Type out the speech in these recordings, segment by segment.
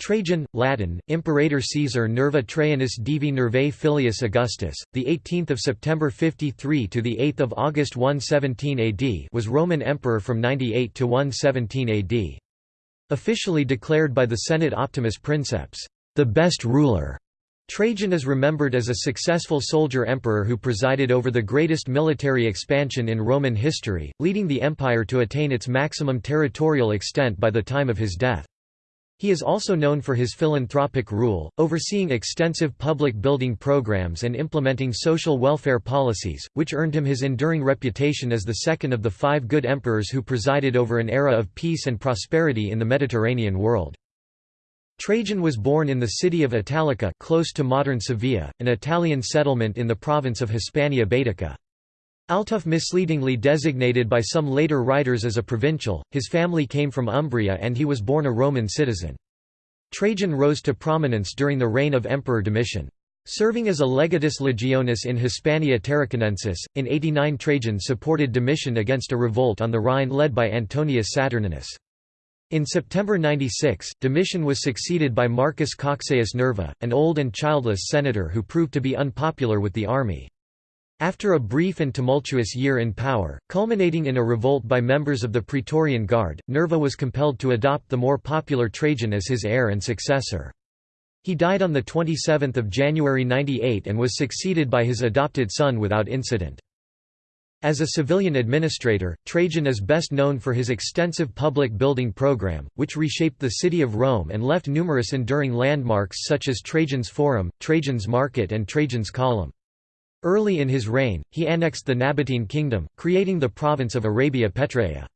Trajan, Latin, Imperator Caesar Nerva Trajanus Divi Nervae Filius Augustus, the 18th of September 53 to the 8th of August 117 AD, was Roman emperor from 98 to 117 AD. Officially declared by the Senate Optimus Princeps, the best ruler. Trajan is remembered as a successful soldier emperor who presided over the greatest military expansion in Roman history, leading the empire to attain its maximum territorial extent by the time of his death. He is also known for his philanthropic rule, overseeing extensive public building programs and implementing social welfare policies, which earned him his enduring reputation as the second of the five good emperors who presided over an era of peace and prosperity in the Mediterranean world. Trajan was born in the city of Italica close to modern Sevilla, an Italian settlement in the province of Hispania Baetica. Altuf misleadingly designated by some later writers as a provincial, his family came from Umbria and he was born a Roman citizen. Trajan rose to prominence during the reign of Emperor Domitian. Serving as a legatus legionis in Hispania Tarraconensis, in 89 Trajan supported Domitian against a revolt on the Rhine led by Antonius Saturninus. In September 96, Domitian was succeeded by Marcus Cocceius Nerva, an old and childless senator who proved to be unpopular with the army. After a brief and tumultuous year in power, culminating in a revolt by members of the Praetorian Guard, Nerva was compelled to adopt the more popular Trajan as his heir and successor. He died on 27 January 98 and was succeeded by his adopted son without incident. As a civilian administrator, Trajan is best known for his extensive public building program, which reshaped the city of Rome and left numerous enduring landmarks such as Trajan's Forum, Trajan's Market and Trajan's Column. Early in his reign, he annexed the Nabatean kingdom, creating the province of Arabia Petraea.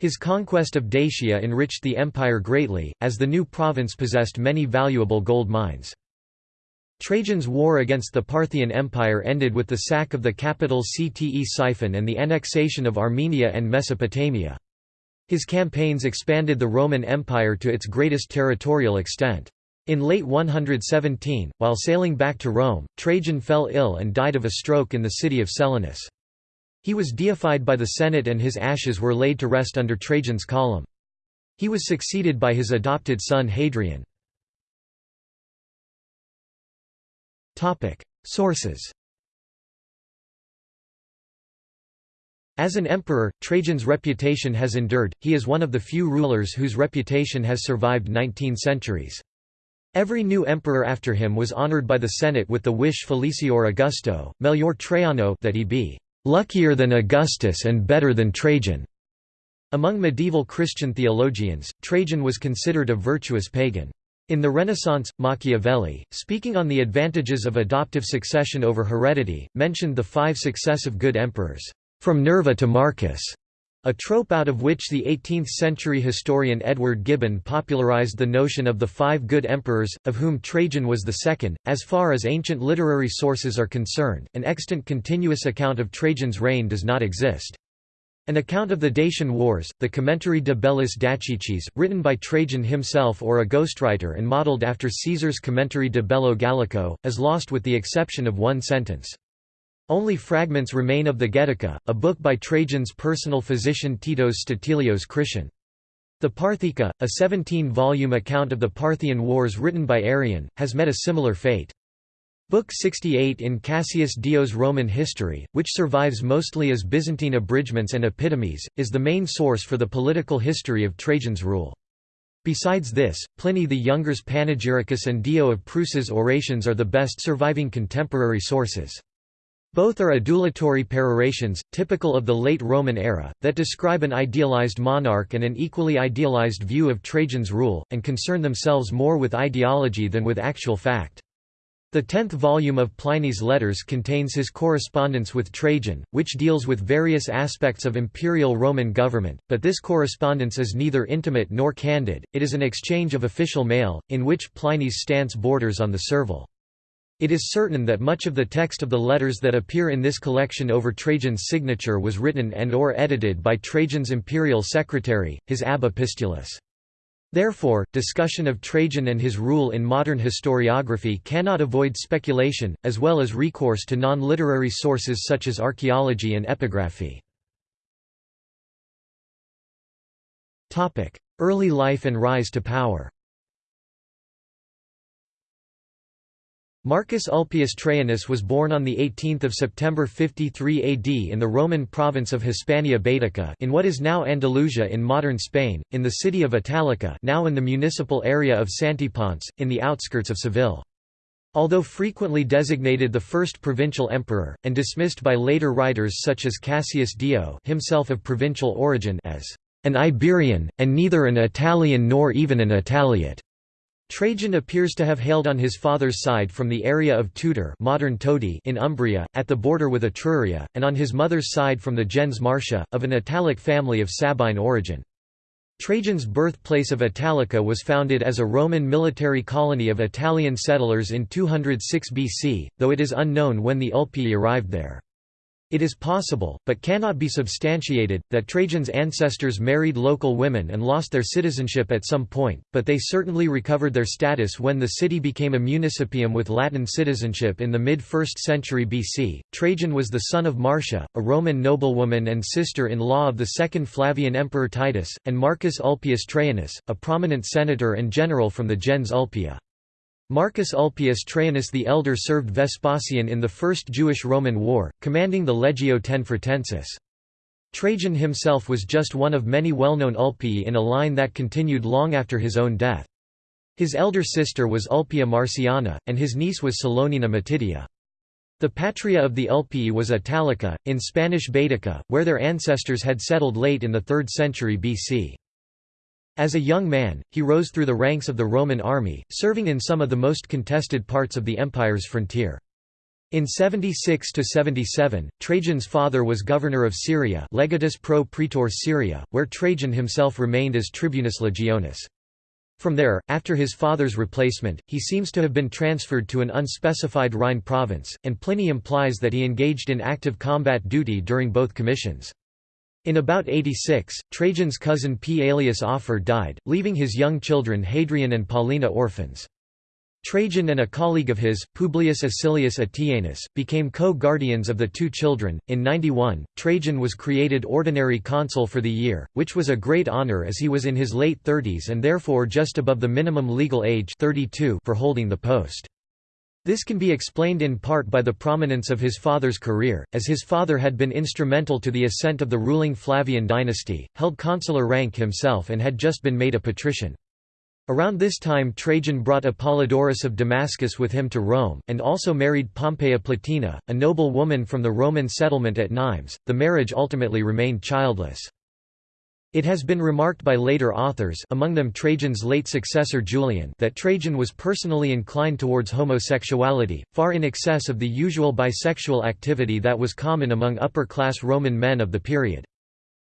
His conquest of Dacia enriched the empire greatly, as the new province possessed many valuable gold mines. Trajan's war against the Parthian Empire ended with the sack of the capital Ctesiphon and the annexation of Armenia and Mesopotamia. His campaigns expanded the Roman Empire to its greatest territorial extent. In late 117, while sailing back to Rome, Trajan fell ill and died of a stroke in the city of Selinus. He was deified by the Senate and his ashes were laid to rest under Trajan's column. He was succeeded by his adopted son Hadrian. Sources As an emperor, Trajan's reputation has endured, he is one of the few rulers whose reputation has survived 19 centuries. Every new emperor after him was honored by the Senate with the wish Felicior Augusto, melior Traiano that he be luckier than Augustus and better than Trajan. Among medieval Christian theologians, Trajan was considered a virtuous pagan. In the Renaissance, Machiavelli, speaking on the advantages of adoptive succession over heredity, mentioned the five successive good emperors, from Nerva to Marcus, a trope out of which the 18th-century historian Edward Gibbon popularized the notion of the five good emperors, of whom Trajan was the second. As far as ancient literary sources are concerned, an extant continuous account of Trajan's reign does not exist. An account of the Dacian Wars, the Commentary de Bellis Dacicis, written by Trajan himself or a ghostwriter and modeled after Caesar's Commentary de Bello Gallico, is lost with the exception of one sentence. Only fragments remain of the Getica, a book by Trajan's personal physician Titus Statilius Critian. The Parthika, a 17-volume account of the Parthian Wars written by Arrian, has met a similar fate. Book 68 in Cassius Dio's Roman History, which survives mostly as Byzantine abridgments and epitomes, is the main source for the political history of Trajan's rule. Besides this, Pliny the Younger's Panegyricus and Dio of Prusa's orations are the best surviving contemporary sources. Both are adulatory perorations, typical of the late Roman era, that describe an idealized monarch and an equally idealized view of Trajan's rule, and concern themselves more with ideology than with actual fact. The tenth volume of Pliny's Letters contains his correspondence with Trajan, which deals with various aspects of imperial Roman government, but this correspondence is neither intimate nor candid, it is an exchange of official mail, in which Pliny's stance borders on the servile. It is certain that much of the text of the letters that appear in this collection over Trajan's signature was written and or edited by Trajan's imperial secretary, his ab epistulis. Therefore, discussion of Trajan and his rule in modern historiography cannot avoid speculation, as well as recourse to non-literary sources such as archaeology and epigraphy. Early life and rise to power Marcus Ulpius Traianus was born on 18 September 53 AD in the Roman province of Hispania Baetica in what is now Andalusia in modern Spain, in the city of Italica now in the municipal area of Santiponce, in the outskirts of Seville. Although frequently designated the first provincial emperor, and dismissed by later writers such as Cassius Dio himself of provincial origin as an Iberian, and neither an Italian nor even an Italiote. Trajan appears to have hailed on his father's side from the area of Tuder modern Todi in Umbria, at the border with Etruria, and on his mother's side from the gens Marcia, of an Italic family of Sabine origin. Trajan's birthplace of Italica was founded as a Roman military colony of Italian settlers in 206 BC, though it is unknown when the Ulpii arrived there. It is possible, but cannot be substantiated, that Trajan's ancestors married local women and lost their citizenship at some point, but they certainly recovered their status when the city became a municipium with Latin citizenship in the mid-1st century BC. Trajan was the son of Marcia, a Roman noblewoman and sister-in-law of the second Flavian emperor Titus, and Marcus Ulpius Traianus, a prominent senator and general from the gens Ulpia. Marcus Ulpius Traianus the Elder served Vespasian in the First Jewish-Roman War, commanding the Legio X Trajan himself was just one of many well-known Ulpii in a line that continued long after his own death. His elder sister was Ulpia Marciana, and his niece was Salonina Matidia. The patria of the Ulpii was Italica, in Spanish Baetica, where their ancestors had settled late in the 3rd century BC. As a young man, he rose through the ranks of the Roman army, serving in some of the most contested parts of the empire's frontier. In 76–77, Trajan's father was governor of Syria legatus pro praetor Syria, where Trajan himself remained as tribunus legionis. From there, after his father's replacement, he seems to have been transferred to an unspecified Rhine province, and Pliny implies that he engaged in active combat duty during both commissions. In about 86, Trajan's cousin P. Aelius Afer died, leaving his young children Hadrian and Paulina orphans. Trajan and a colleague of his, Publius Acilius Attianus, became co-guardians of the two children. In 91, Trajan was created ordinary consul for the year, which was a great honor as he was in his late 30s and therefore just above the minimum legal age 32 for holding the post. This can be explained in part by the prominence of his father's career, as his father had been instrumental to the ascent of the ruling Flavian dynasty, held consular rank himself and had just been made a patrician. Around this time Trajan brought Apollodorus of Damascus with him to Rome, and also married Pompeia Plotina, a noble woman from the Roman settlement at Nimes. The marriage ultimately remained childless. It has been remarked by later authors among them Trajan's late successor Julian that Trajan was personally inclined towards homosexuality, far in excess of the usual bisexual activity that was common among upper-class Roman men of the period.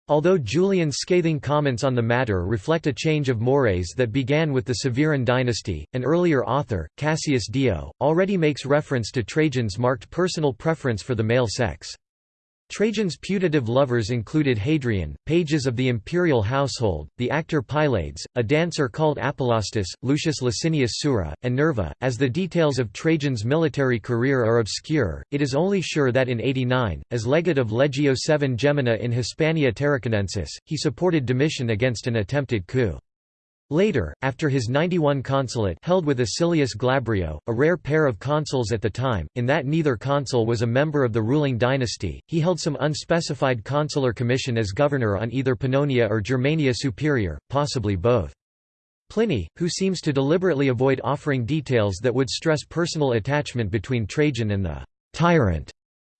Although Julian's scathing comments on the matter reflect a change of mores that began with the Severan dynasty, an earlier author, Cassius Dio, already makes reference to Trajan's marked personal preference for the male sex. Trajan's putative lovers included Hadrian, pages of the imperial household, the actor Pylades, a dancer called Apolaustus, Lucius Licinius Sura, and Nerva. As the details of Trajan's military career are obscure, it is only sure that in 89, as legate of Legio VII Gemina in Hispania Tarraconensis, he supported Domitian against an attempted coup. Later, after his 91 consulate held with Acilius Glabrio, a rare pair of consuls at the time, in that neither consul was a member of the ruling dynasty, he held some unspecified consular commission as governor on either Pannonia or Germania Superior, possibly both. Pliny, who seems to deliberately avoid offering details that would stress personal attachment between Trajan and the tyrant,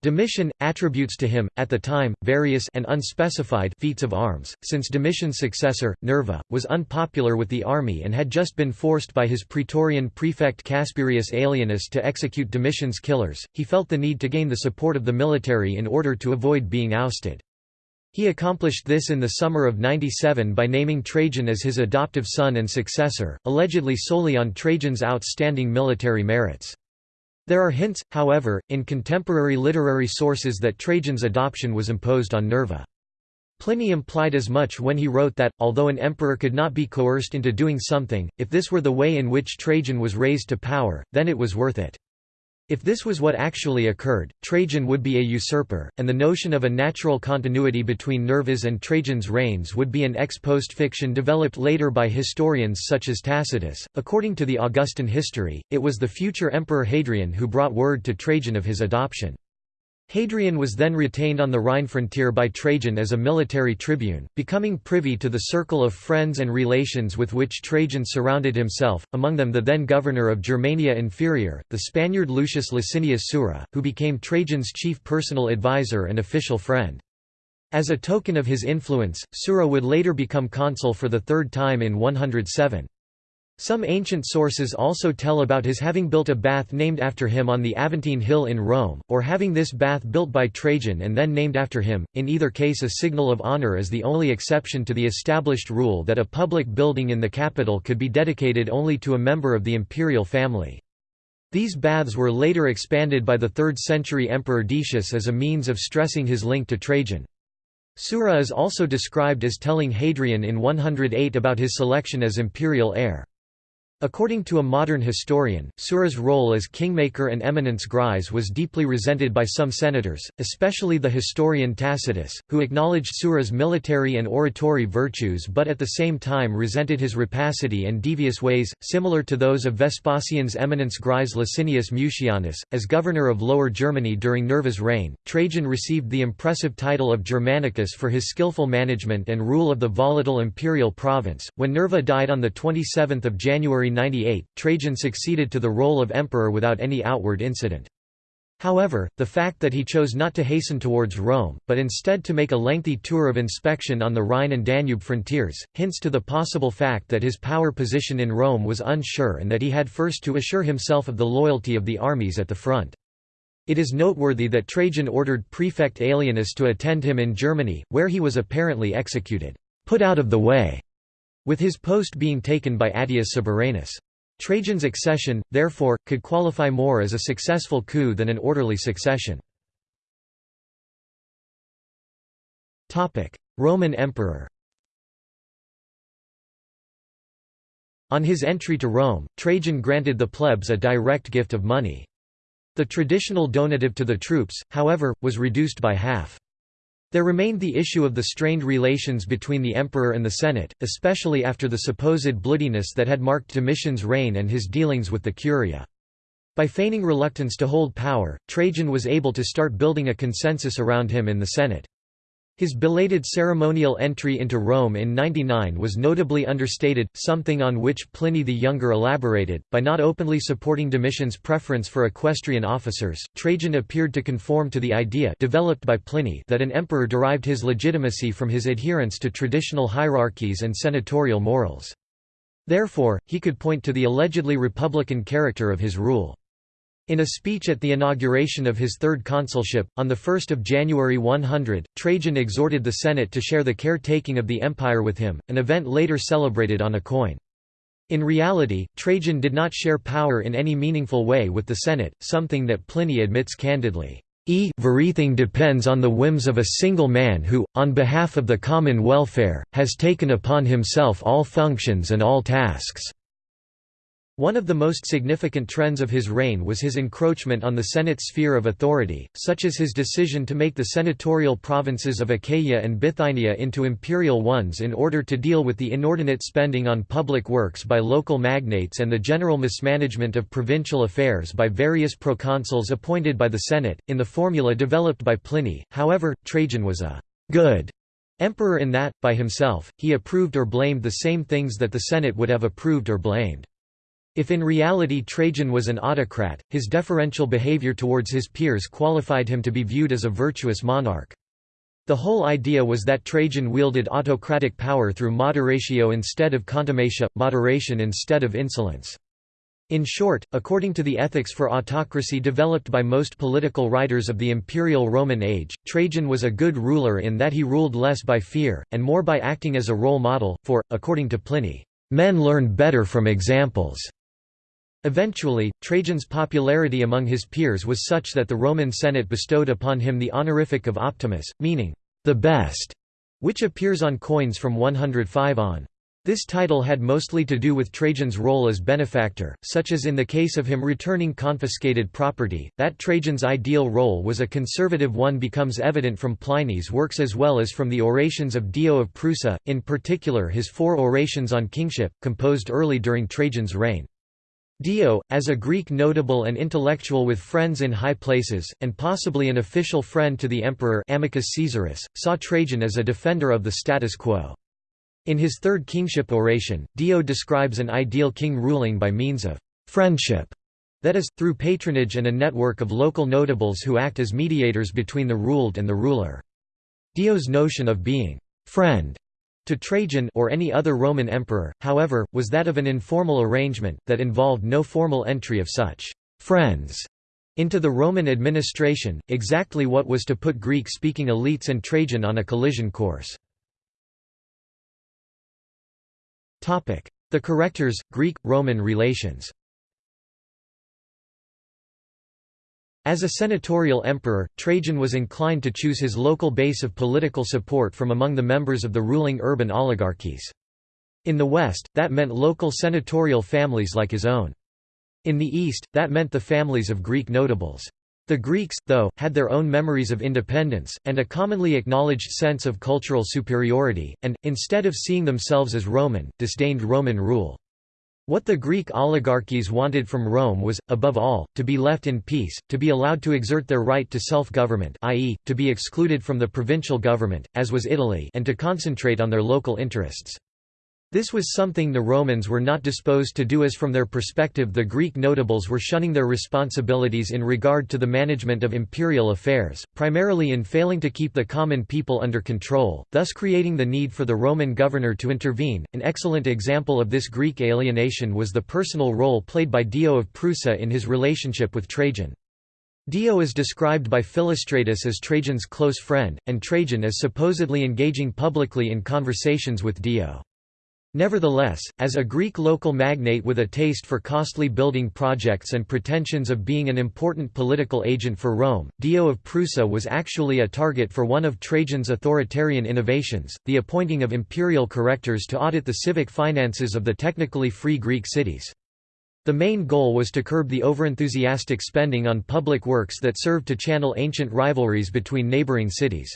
Domitian, attributes to him, at the time, various and unspecified feats of arms, since Domitian's successor, Nerva, was unpopular with the army and had just been forced by his praetorian prefect Casperius Aelianus to execute Domitian's killers, he felt the need to gain the support of the military in order to avoid being ousted. He accomplished this in the summer of 97 by naming Trajan as his adoptive son and successor, allegedly solely on Trajan's outstanding military merits. There are hints, however, in contemporary literary sources that Trajan's adoption was imposed on Nerva. Pliny implied as much when he wrote that, although an emperor could not be coerced into doing something, if this were the way in which Trajan was raised to power, then it was worth it. If this was what actually occurred, Trajan would be a usurper, and the notion of a natural continuity between Nerva's and Trajan's reigns would be an ex post fiction developed later by historians such as Tacitus. According to the Augustan history, it was the future emperor Hadrian who brought word to Trajan of his adoption. Hadrian was then retained on the Rhine frontier by Trajan as a military tribune, becoming privy to the circle of friends and relations with which Trajan surrounded himself, among them the then governor of Germania Inferior, the Spaniard Lucius Licinius Sura, who became Trajan's chief personal advisor and official friend. As a token of his influence, Sura would later become consul for the third time in 107. Some ancient sources also tell about his having built a bath named after him on the Aventine Hill in Rome, or having this bath built by Trajan and then named after him, in either case a signal of honor is the only exception to the established rule that a public building in the capital could be dedicated only to a member of the imperial family. These baths were later expanded by the 3rd century Emperor Decius as a means of stressing his link to Trajan. Sura is also described as telling Hadrian in 108 about his selection as imperial heir. According to a modern historian, Sura's role as kingmaker and eminence grise was deeply resented by some senators, especially the historian Tacitus, who acknowledged Sura's military and oratory virtues but at the same time resented his rapacity and devious ways, similar to those of Vespasian's eminence grise Licinius Mucianus. As governor of Lower Germany during Nerva's reign, Trajan received the impressive title of Germanicus for his skillful management and rule of the volatile imperial province. When Nerva died on 27 January 98, Trajan succeeded to the role of emperor without any outward incident. However, the fact that he chose not to hasten towards Rome, but instead to make a lengthy tour of inspection on the Rhine and Danube frontiers, hints to the possible fact that his power position in Rome was unsure and that he had first to assure himself of the loyalty of the armies at the front. It is noteworthy that Trajan ordered prefect Aelianus to attend him in Germany, where he was apparently executed, put out of the way, with his post being taken by Attius Suburanus. Trajan's accession, therefore, could qualify more as a successful coup than an orderly succession. Roman emperor On his entry to Rome, Trajan granted the plebs a direct gift of money. The traditional donative to the troops, however, was reduced by half. There remained the issue of the strained relations between the emperor and the Senate, especially after the supposed bloodiness that had marked Domitian's reign and his dealings with the Curia. By feigning reluctance to hold power, Trajan was able to start building a consensus around him in the Senate. His belated ceremonial entry into Rome in 99 was notably understated, something on which Pliny the Younger elaborated. By not openly supporting Domitian's preference for equestrian officers, Trajan appeared to conform to the idea developed by Pliny that an emperor derived his legitimacy from his adherence to traditional hierarchies and senatorial morals. Therefore, he could point to the allegedly republican character of his rule. In a speech at the inauguration of his third consulship, on 1 January 100, Trajan exhorted the Senate to share the caretaking of the empire with him, an event later celebrated on a coin. In reality, Trajan did not share power in any meaningful way with the Senate, something that Pliny admits candidly. E everything depends on the whims of a single man who, on behalf of the common welfare, has taken upon himself all functions and all tasks. One of the most significant trends of his reign was his encroachment on the Senate's sphere of authority, such as his decision to make the senatorial provinces of Achaia and Bithynia into imperial ones in order to deal with the inordinate spending on public works by local magnates and the general mismanagement of provincial affairs by various proconsuls appointed by the Senate. In the formula developed by Pliny, however, Trajan was a good emperor in that, by himself, he approved or blamed the same things that the Senate would have approved or blamed. If in reality Trajan was an autocrat, his deferential behavior towards his peers qualified him to be viewed as a virtuous monarch. The whole idea was that Trajan wielded autocratic power through moderatio instead of contumacia, moderation instead of insolence. In short, according to the ethics for autocracy developed by most political writers of the imperial Roman age, Trajan was a good ruler in that he ruled less by fear, and more by acting as a role model, for, according to Pliny, "...men learn better from examples." Eventually, Trajan's popularity among his peers was such that the Roman Senate bestowed upon him the honorific of Optimus, meaning, the best, which appears on coins from 105 on. This title had mostly to do with Trajan's role as benefactor, such as in the case of him returning confiscated property. That Trajan's ideal role was a conservative one becomes evident from Pliny's works as well as from the orations of Dio of Prusa, in particular his four orations on kingship, composed early during Trajan's reign. Dio, as a Greek notable and intellectual with friends in high places, and possibly an official friend to the emperor Amicus Caesaris, saw Trajan as a defender of the status quo. In his third kingship oration, Dio describes an ideal king ruling by means of «friendship», that is, through patronage and a network of local notables who act as mediators between the ruled and the ruler. Dio's notion of being «friend» to Trajan or any other Roman emperor, however, was that of an informal arrangement, that involved no formal entry of such «friends» into the Roman administration, exactly what was to put Greek-speaking elites and Trajan on a collision course. The correctors, Greek-Roman relations As a senatorial emperor, Trajan was inclined to choose his local base of political support from among the members of the ruling urban oligarchies. In the west, that meant local senatorial families like his own. In the east, that meant the families of Greek notables. The Greeks, though, had their own memories of independence, and a commonly acknowledged sense of cultural superiority, and, instead of seeing themselves as Roman, disdained Roman rule. What the Greek oligarchies wanted from Rome was, above all, to be left in peace, to be allowed to exert their right to self-government i.e., to be excluded from the provincial government, as was Italy and to concentrate on their local interests. This was something the Romans were not disposed to do as from their perspective the Greek notables were shunning their responsibilities in regard to the management of imperial affairs, primarily in failing to keep the common people under control, thus creating the need for the Roman governor to intervene. An excellent example of this Greek alienation was the personal role played by Dio of Prusa in his relationship with Trajan. Dio is described by Philostratus as Trajan's close friend, and Trajan as supposedly engaging publicly in conversations with Dio. Nevertheless, as a Greek local magnate with a taste for costly building projects and pretensions of being an important political agent for Rome, Dio of Prusa was actually a target for one of Trajan's authoritarian innovations, the appointing of imperial correctors to audit the civic finances of the technically free Greek cities. The main goal was to curb the overenthusiastic spending on public works that served to channel ancient rivalries between neighboring cities.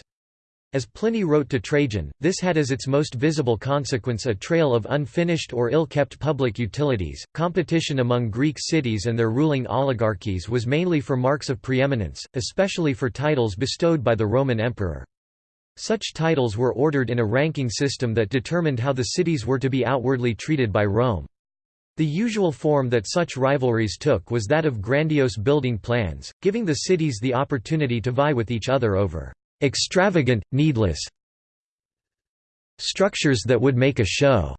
As Pliny wrote to Trajan, this had as its most visible consequence a trail of unfinished or ill-kept public utilities. Competition among Greek cities and their ruling oligarchies was mainly for marks of preeminence, especially for titles bestowed by the Roman emperor. Such titles were ordered in a ranking system that determined how the cities were to be outwardly treated by Rome. The usual form that such rivalries took was that of grandiose building plans, giving the cities the opportunity to vie with each other over extravagant, needless structures that would make a show.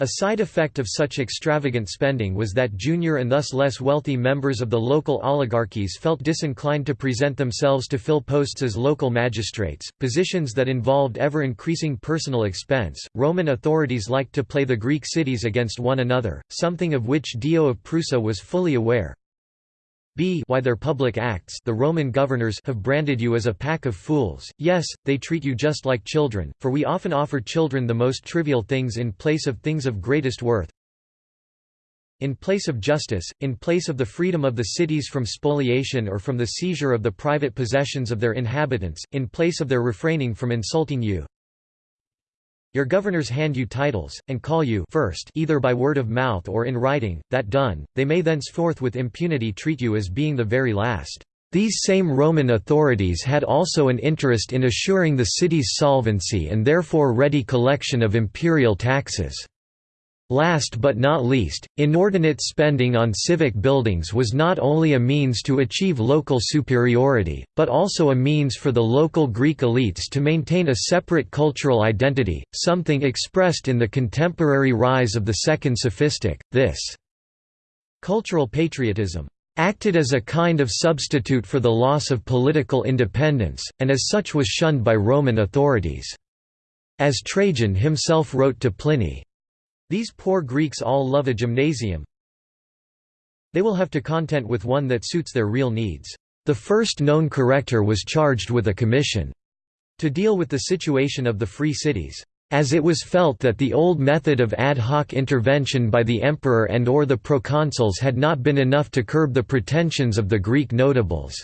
A side effect of such extravagant spending was that junior and thus less wealthy members of the local oligarchies felt disinclined to present themselves to fill posts as local magistrates, positions that involved ever increasing personal expense. Roman authorities liked to play the Greek cities against one another, something of which Dio of Prusa was fully aware b why their public acts the Roman governors have branded you as a pack of fools, yes, they treat you just like children, for we often offer children the most trivial things in place of things of greatest worth, in place of justice, in place of the freedom of the cities from spoliation or from the seizure of the private possessions of their inhabitants, in place of their refraining from insulting you. Your governors hand you titles, and call you first either by word of mouth or in writing, that done, they may thenceforth with impunity treat you as being the very last. These same Roman authorities had also an interest in assuring the city's solvency and therefore ready collection of imperial taxes. Last but not least, inordinate spending on civic buildings was not only a means to achieve local superiority, but also a means for the local Greek elites to maintain a separate cultural identity, something expressed in the contemporary rise of the Second Sophistic. This cultural patriotism acted as a kind of substitute for the loss of political independence, and as such was shunned by Roman authorities. As Trajan himself wrote to Pliny, these poor Greeks all love a gymnasium. They will have to content with one that suits their real needs. The first known corrector was charged with a commission to deal with the situation of the free cities. as it was felt that the old method of ad hoc intervention by the emperor and or the proconsuls had not been enough to curb the pretensions of the Greek notables.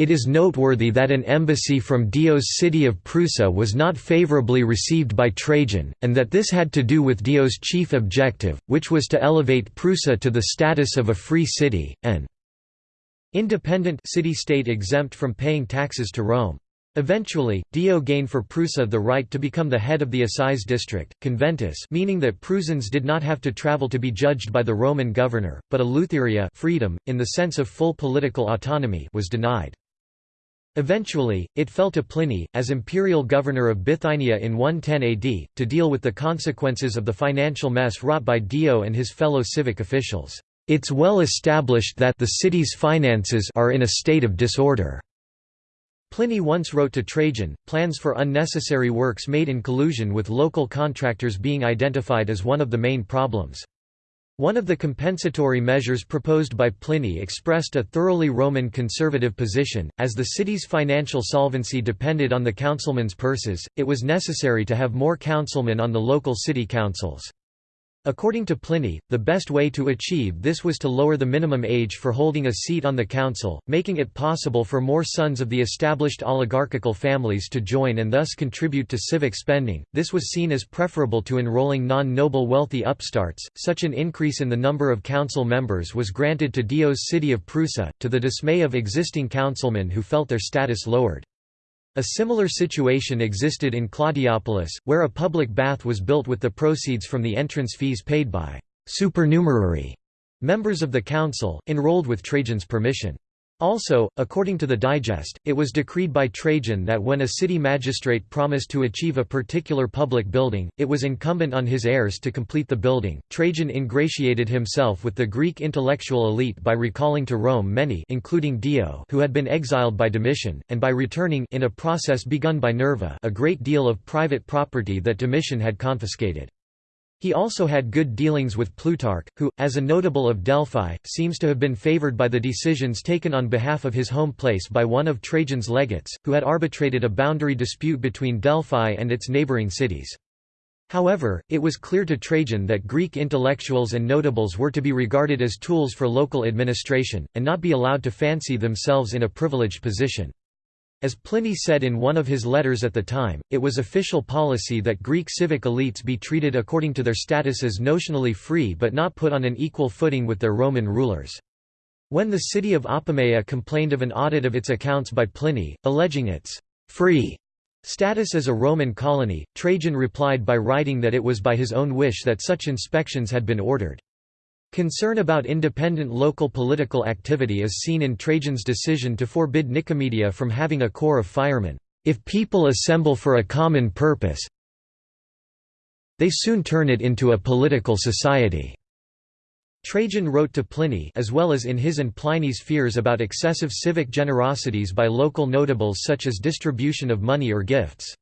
It is noteworthy that an embassy from Dio's city of Prusa was not favorably received by Trajan, and that this had to do with Dio's chief objective, which was to elevate Prusa to the status of a free city, an independent city-state exempt from paying taxes to Rome. Eventually, Dio gained for Prusa the right to become the head of the assize district, conventus meaning that Prusans did not have to travel to be judged by the Roman governor, but Eleutheria freedom, in the sense of full political autonomy was denied. Eventually, it fell to Pliny, as imperial governor of Bithynia in 110 AD, to deal with the consequences of the financial mess wrought by Dio and his fellow civic officials. It's well established that the city's finances are in a state of disorder. Pliny once wrote to Trajan, plans for unnecessary works made in collusion with local contractors being identified as one of the main problems. One of the compensatory measures proposed by Pliny expressed a thoroughly Roman conservative position, as the city's financial solvency depended on the councilmen's purses, it was necessary to have more councilmen on the local city councils. According to Pliny, the best way to achieve this was to lower the minimum age for holding a seat on the council, making it possible for more sons of the established oligarchical families to join and thus contribute to civic spending. This was seen as preferable to enrolling non-noble wealthy upstarts. Such an increase in the number of council members was granted to Dio's city of Prusa, to the dismay of existing councilmen who felt their status lowered. A similar situation existed in Claudiopolis, where a public bath was built with the proceeds from the entrance fees paid by supernumerary members of the council, enrolled with Trajan's permission. Also, according to the Digest, it was decreed by Trajan that when a city magistrate promised to achieve a particular public building, it was incumbent on his heirs to complete the building. Trajan ingratiated himself with the Greek intellectual elite by recalling to Rome many including Dio who had been exiled by Domitian, and by returning in a process begun by Nerva a great deal of private property that Domitian had confiscated. He also had good dealings with Plutarch, who, as a notable of Delphi, seems to have been favored by the decisions taken on behalf of his home place by one of Trajan's legates, who had arbitrated a boundary dispute between Delphi and its neighboring cities. However, it was clear to Trajan that Greek intellectuals and notables were to be regarded as tools for local administration, and not be allowed to fancy themselves in a privileged position. As Pliny said in one of his letters at the time, it was official policy that Greek civic elites be treated according to their status as notionally free but not put on an equal footing with their Roman rulers. When the city of Apamea complained of an audit of its accounts by Pliny, alleging its free status as a Roman colony, Trajan replied by writing that it was by his own wish that such inspections had been ordered. Concern about independent local political activity is seen in Trajan's decision to forbid Nicomedia from having a corps of firemen. If people assemble for a common purpose, they soon turn it into a political society. Trajan wrote to Pliny as well as in his and Pliny's fears about excessive civic generosities by local notables such as distribution of money or gifts.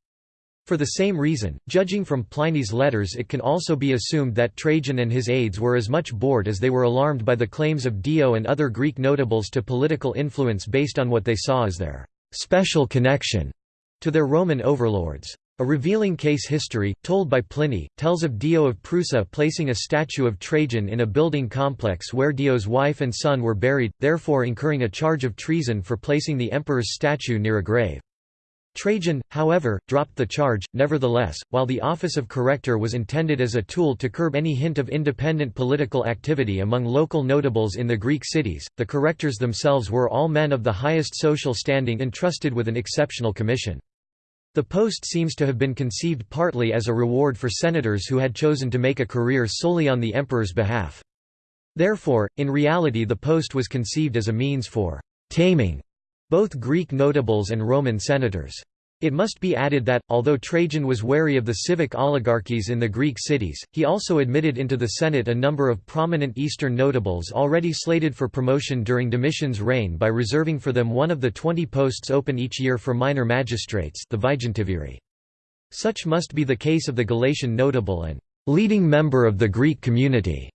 For the same reason, judging from Pliny's letters it can also be assumed that Trajan and his aides were as much bored as they were alarmed by the claims of Dio and other Greek notables to political influence based on what they saw as their «special connection» to their Roman overlords. A revealing case history, told by Pliny, tells of Dio of Prusa placing a statue of Trajan in a building complex where Dio's wife and son were buried, therefore incurring a charge of treason for placing the emperor's statue near a grave. Trajan, however, dropped the charge. Nevertheless, while the office of corrector was intended as a tool to curb any hint of independent political activity among local notables in the Greek cities, the correctors themselves were all men of the highest social standing entrusted with an exceptional commission. The post seems to have been conceived partly as a reward for senators who had chosen to make a career solely on the emperor's behalf. Therefore, in reality the post was conceived as a means for «taming» both Greek notables and Roman senators. It must be added that, although Trajan was wary of the civic oligarchies in the Greek cities, he also admitted into the Senate a number of prominent Eastern notables already slated for promotion during Domitian's reign by reserving for them one of the twenty posts open each year for minor magistrates the Vigintiviri. Such must be the case of the Galatian notable and leading member of the Greek community.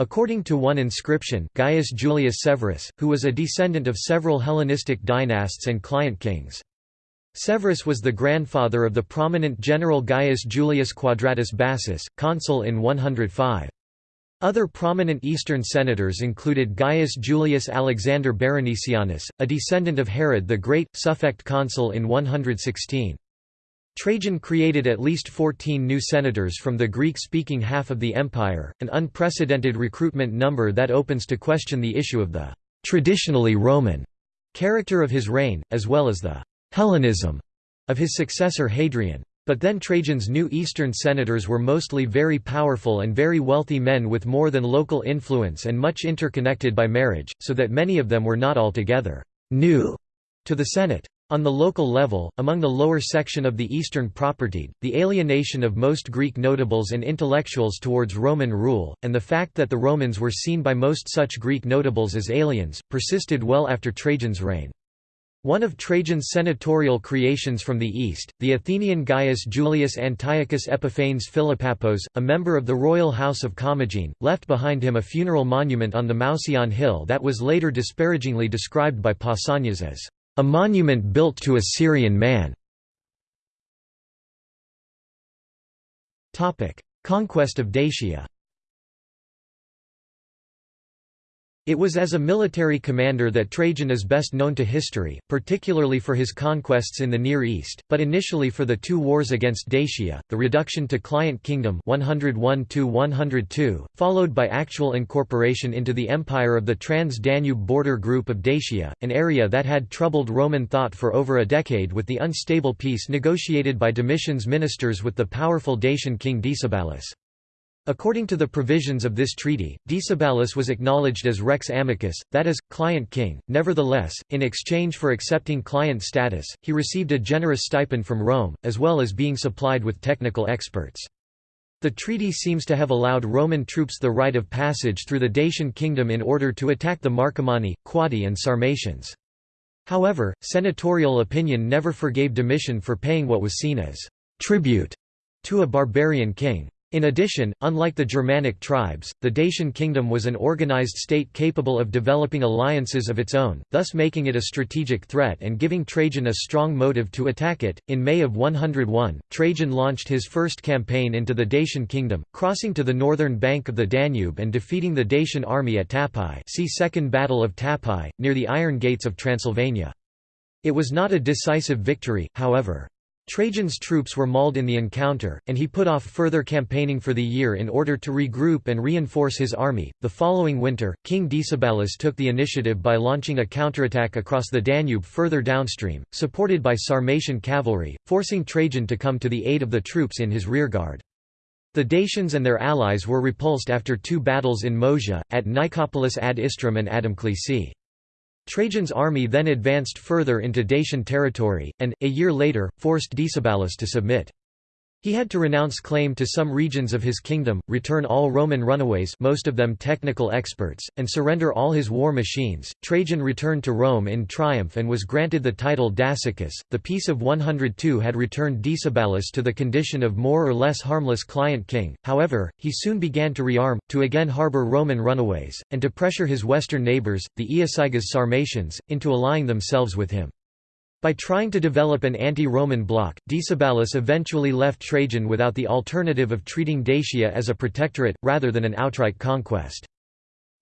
According to one inscription, Gaius Julius Severus, who was a descendant of several Hellenistic dynasts and client kings. Severus was the grandfather of the prominent general Gaius Julius Quadratus Bassus, consul in 105. Other prominent Eastern senators included Gaius Julius Alexander Berenicianus, a descendant of Herod the Great, suffect consul in 116. Trajan created at least 14 new senators from the Greek-speaking half of the empire, an unprecedented recruitment number that opens to question the issue of the traditionally Roman character of his reign, as well as the Hellenism of his successor Hadrian. But then Trajan's new eastern senators were mostly very powerful and very wealthy men with more than local influence and much interconnected by marriage, so that many of them were not altogether new to the Senate. On the local level, among the lower section of the Eastern propertied, the alienation of most Greek notables and intellectuals towards Roman rule, and the fact that the Romans were seen by most such Greek notables as aliens, persisted well after Trajan's reign. One of Trajan's senatorial creations from the east, the Athenian Gaius Julius Antiochus Epiphanes Philopappos, a member of the royal house of Commagene, left behind him a funeral monument on the Mouseion hill that was later disparagingly described by Pausanias as a monument built to a Syrian man. Conquest of Dacia It was as a military commander that Trajan is best known to history, particularly for his conquests in the Near East, but initially for the two wars against Dacia, the reduction to client kingdom 101 followed by actual incorporation into the empire of the Trans-Danube border group of Dacia, an area that had troubled Roman thought for over a decade with the unstable peace negotiated by Domitian's ministers with the powerful Dacian king Decebalus. According to the provisions of this treaty, Decebalus was acknowledged as rex amicus, that is, client king. Nevertheless, in exchange for accepting client status, he received a generous stipend from Rome, as well as being supplied with technical experts. The treaty seems to have allowed Roman troops the right of passage through the Dacian kingdom in order to attack the Marcomanni, Quadi and Sarmatians. However, senatorial opinion never forgave Domitian for paying what was seen as tribute to a barbarian king. In addition, unlike the Germanic tribes, the Dacian kingdom was an organized state capable of developing alliances of its own, thus making it a strategic threat and giving Trajan a strong motive to attack it. In May of 101, Trajan launched his first campaign into the Dacian kingdom, crossing to the northern bank of the Danube and defeating the Dacian army at Tapae see Second Battle of Tapae, near the Iron Gates of Transylvania. It was not a decisive victory, however. Trajan's troops were mauled in the encounter, and he put off further campaigning for the year in order to regroup and reinforce his army. The following winter, King Decebalus took the initiative by launching a counterattack across the Danube further downstream, supported by Sarmatian cavalry, forcing Trajan to come to the aid of the troops in his rearguard. The Dacians and their allies were repulsed after two battles in Moesia, at Nicopolis ad Istrum and Adamclisi. Trajan's army then advanced further into Dacian territory, and, a year later, forced Decebalus to submit. He had to renounce claim to some regions of his kingdom, return all Roman runaways most of them technical experts, and surrender all his war machines. Trajan returned to Rome in triumph and was granted the title Dacicus. The Peace of 102 had returned Decebalus to the condition of more or less harmless client king, however, he soon began to rearm, to again harbour Roman runaways, and to pressure his western neighbours, the Iazyges Sarmatians, into allying themselves with him. By trying to develop an anti-Roman bloc, Decebalus eventually left Trajan without the alternative of treating Dacia as a protectorate, rather than an outright conquest.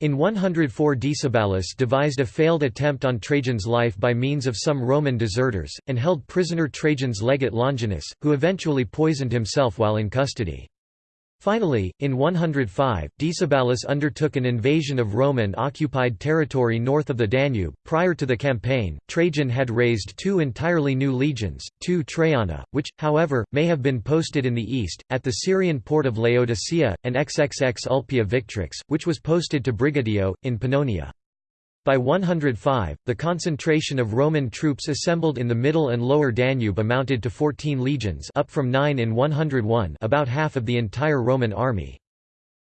In 104 Decebalus devised a failed attempt on Trajan's life by means of some Roman deserters, and held prisoner Trajan's legate Longinus, who eventually poisoned himself while in custody. Finally, in 105, Decebalus undertook an invasion of Roman-occupied territory north of the Danube. Prior to the campaign, Trajan had raised two entirely new legions, two Traiana, which, however, may have been posted in the east, at the Syrian port of Laodicea, and XXX Ulpia Victrix, which was posted to Brigetio, in Pannonia. By 105, the concentration of Roman troops assembled in the middle and lower Danube amounted to 14 legions up from 9 in 101 about half of the entire Roman army.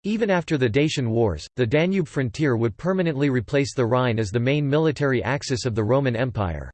Even after the Dacian Wars, the Danube frontier would permanently replace the Rhine as the main military axis of the Roman Empire.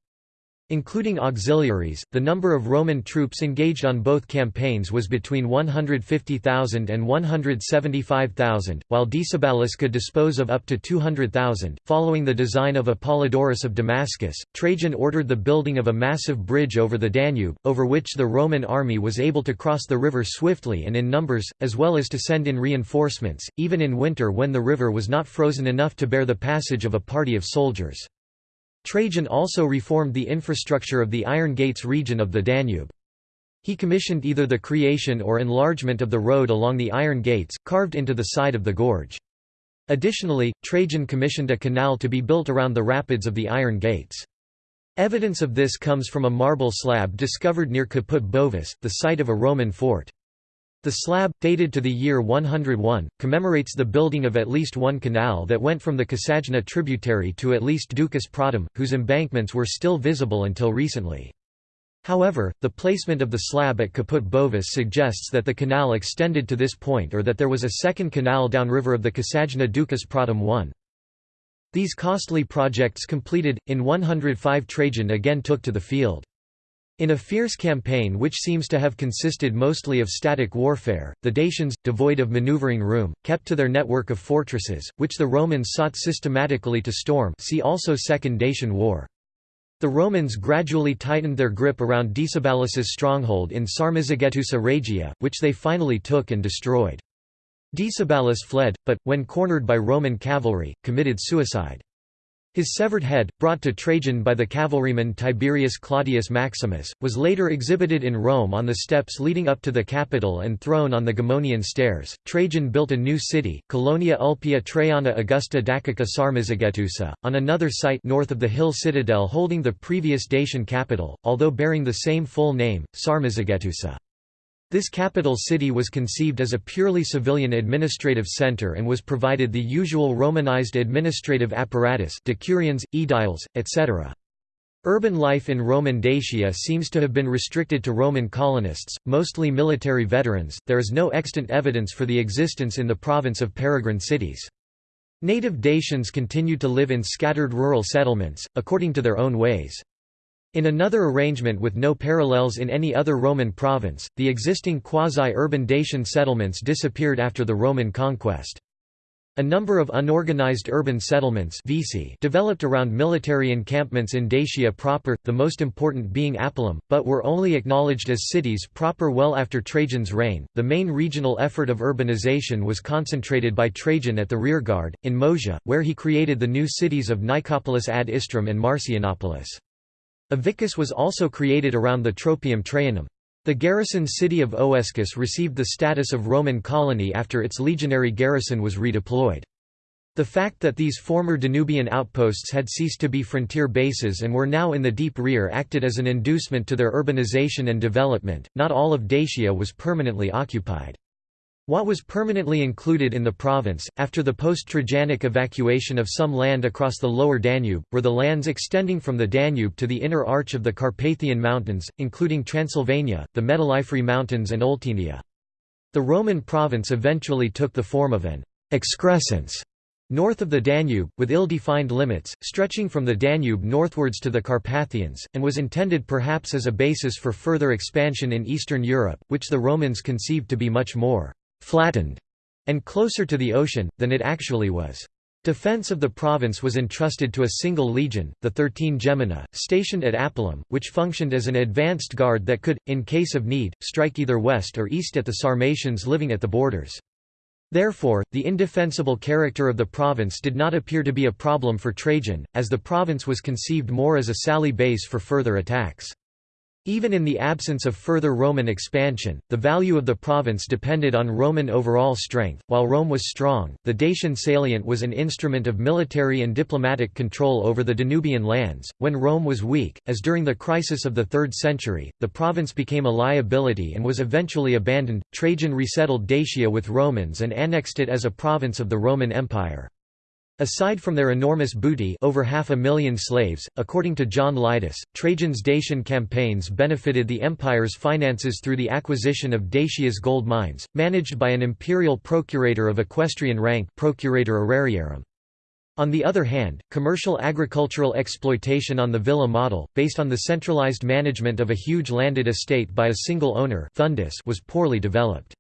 Including auxiliaries, the number of Roman troops engaged on both campaigns was between 150,000 and 175,000, while Decebalus could dispose of up to 200,000. Following the design of Apollodorus of Damascus, Trajan ordered the building of a massive bridge over the Danube, over which the Roman army was able to cross the river swiftly and in numbers, as well as to send in reinforcements, even in winter when the river was not frozen enough to bear the passage of a party of soldiers. Trajan also reformed the infrastructure of the Iron Gates region of the Danube. He commissioned either the creation or enlargement of the road along the Iron Gates, carved into the side of the gorge. Additionally, Trajan commissioned a canal to be built around the rapids of the Iron Gates. Evidence of this comes from a marble slab discovered near Caput Bovis, the site of a Roman fort. The slab, dated to the year 101, commemorates the building of at least one canal that went from the Kasajna tributary to at least Ducis Pratum, whose embankments were still visible until recently. However, the placement of the slab at Caput Bovis suggests that the canal extended to this point or that there was a second canal downriver of the Kasajna Ducis Pratum 1. These costly projects completed, in 105 Trajan again took to the field. In a fierce campaign which seems to have consisted mostly of static warfare, the Dacians, devoid of maneuvering room, kept to their network of fortresses, which the Romans sought systematically to storm see also Second Dacian War. The Romans gradually tightened their grip around Decebalus's stronghold in Sarmizegetusa Regia, which they finally took and destroyed. Decebalus fled, but, when cornered by Roman cavalry, committed suicide. His severed head, brought to Trajan by the cavalryman Tiberius Claudius Maximus, was later exhibited in Rome on the steps leading up to the Capitol and thrown on the Gemonian stairs. Trajan built a new city, Colonia Ulpia Traiana Augusta Dacica Sarmizegetusa, on another site north of the hill citadel holding the previous Dacian capital, although bearing the same full name, Sarmizegetusa. This capital city was conceived as a purely civilian administrative center and was provided the usual Romanized administrative apparatus decurions, aediles, etc. Urban life in Roman Dacia seems to have been restricted to Roman colonists, mostly military veterans. There is no extant evidence for the existence in the province of peregrine cities. Native Dacians continued to live in scattered rural settlements, according to their own ways. In another arrangement with no parallels in any other Roman province, the existing quasi-urban Dacian settlements disappeared after the Roman conquest. A number of unorganized urban settlements developed around military encampments in Dacia proper, the most important being Apulum, but were only acknowledged as cities proper well after Trajan's reign. The main regional effort of urbanization was concentrated by Trajan at the rearguard, in Moesia, where he created the new cities of Nicopolis ad Istrum and Marcianopolis. A vicus was also created around the Tropaeum Traianum. The garrison city of Oescus received the status of Roman colony after its legionary garrison was redeployed. The fact that these former Danubian outposts had ceased to be frontier bases and were now in the deep rear acted as an inducement to their urbanization and development. Not all of Dacia was permanently occupied. What was permanently included in the province, after the post-Trajanic evacuation of some land across the lower Danube, were the lands extending from the Danube to the inner arch of the Carpathian Mountains, including Transylvania, the Metalliferi Mountains and Oltenia. The Roman province eventually took the form of an excrescence north of the Danube, with ill-defined limits, stretching from the Danube northwards to the Carpathians, and was intended perhaps as a basis for further expansion in Eastern Europe, which the Romans conceived to be much more flattened, and closer to the ocean, than it actually was. Defense of the province was entrusted to a single legion, the 13 Gemina, stationed at Apulum, which functioned as an advanced guard that could, in case of need, strike either west or east at the Sarmatians living at the borders. Therefore, the indefensible character of the province did not appear to be a problem for Trajan, as the province was conceived more as a sally base for further attacks. Even in the absence of further Roman expansion, the value of the province depended on Roman overall strength. While Rome was strong, the Dacian salient was an instrument of military and diplomatic control over the Danubian lands. When Rome was weak, as during the crisis of the 3rd century, the province became a liability and was eventually abandoned. Trajan resettled Dacia with Romans and annexed it as a province of the Roman Empire. Aside from their enormous booty over half a million slaves, according to John Lydus, Trajan's Dacian campaigns benefited the empire's finances through the acquisition of Dacia's gold mines, managed by an imperial procurator of equestrian rank procurator aurariarum. On the other hand, commercial agricultural exploitation on the villa model, based on the centralized management of a huge landed estate by a single owner was poorly developed.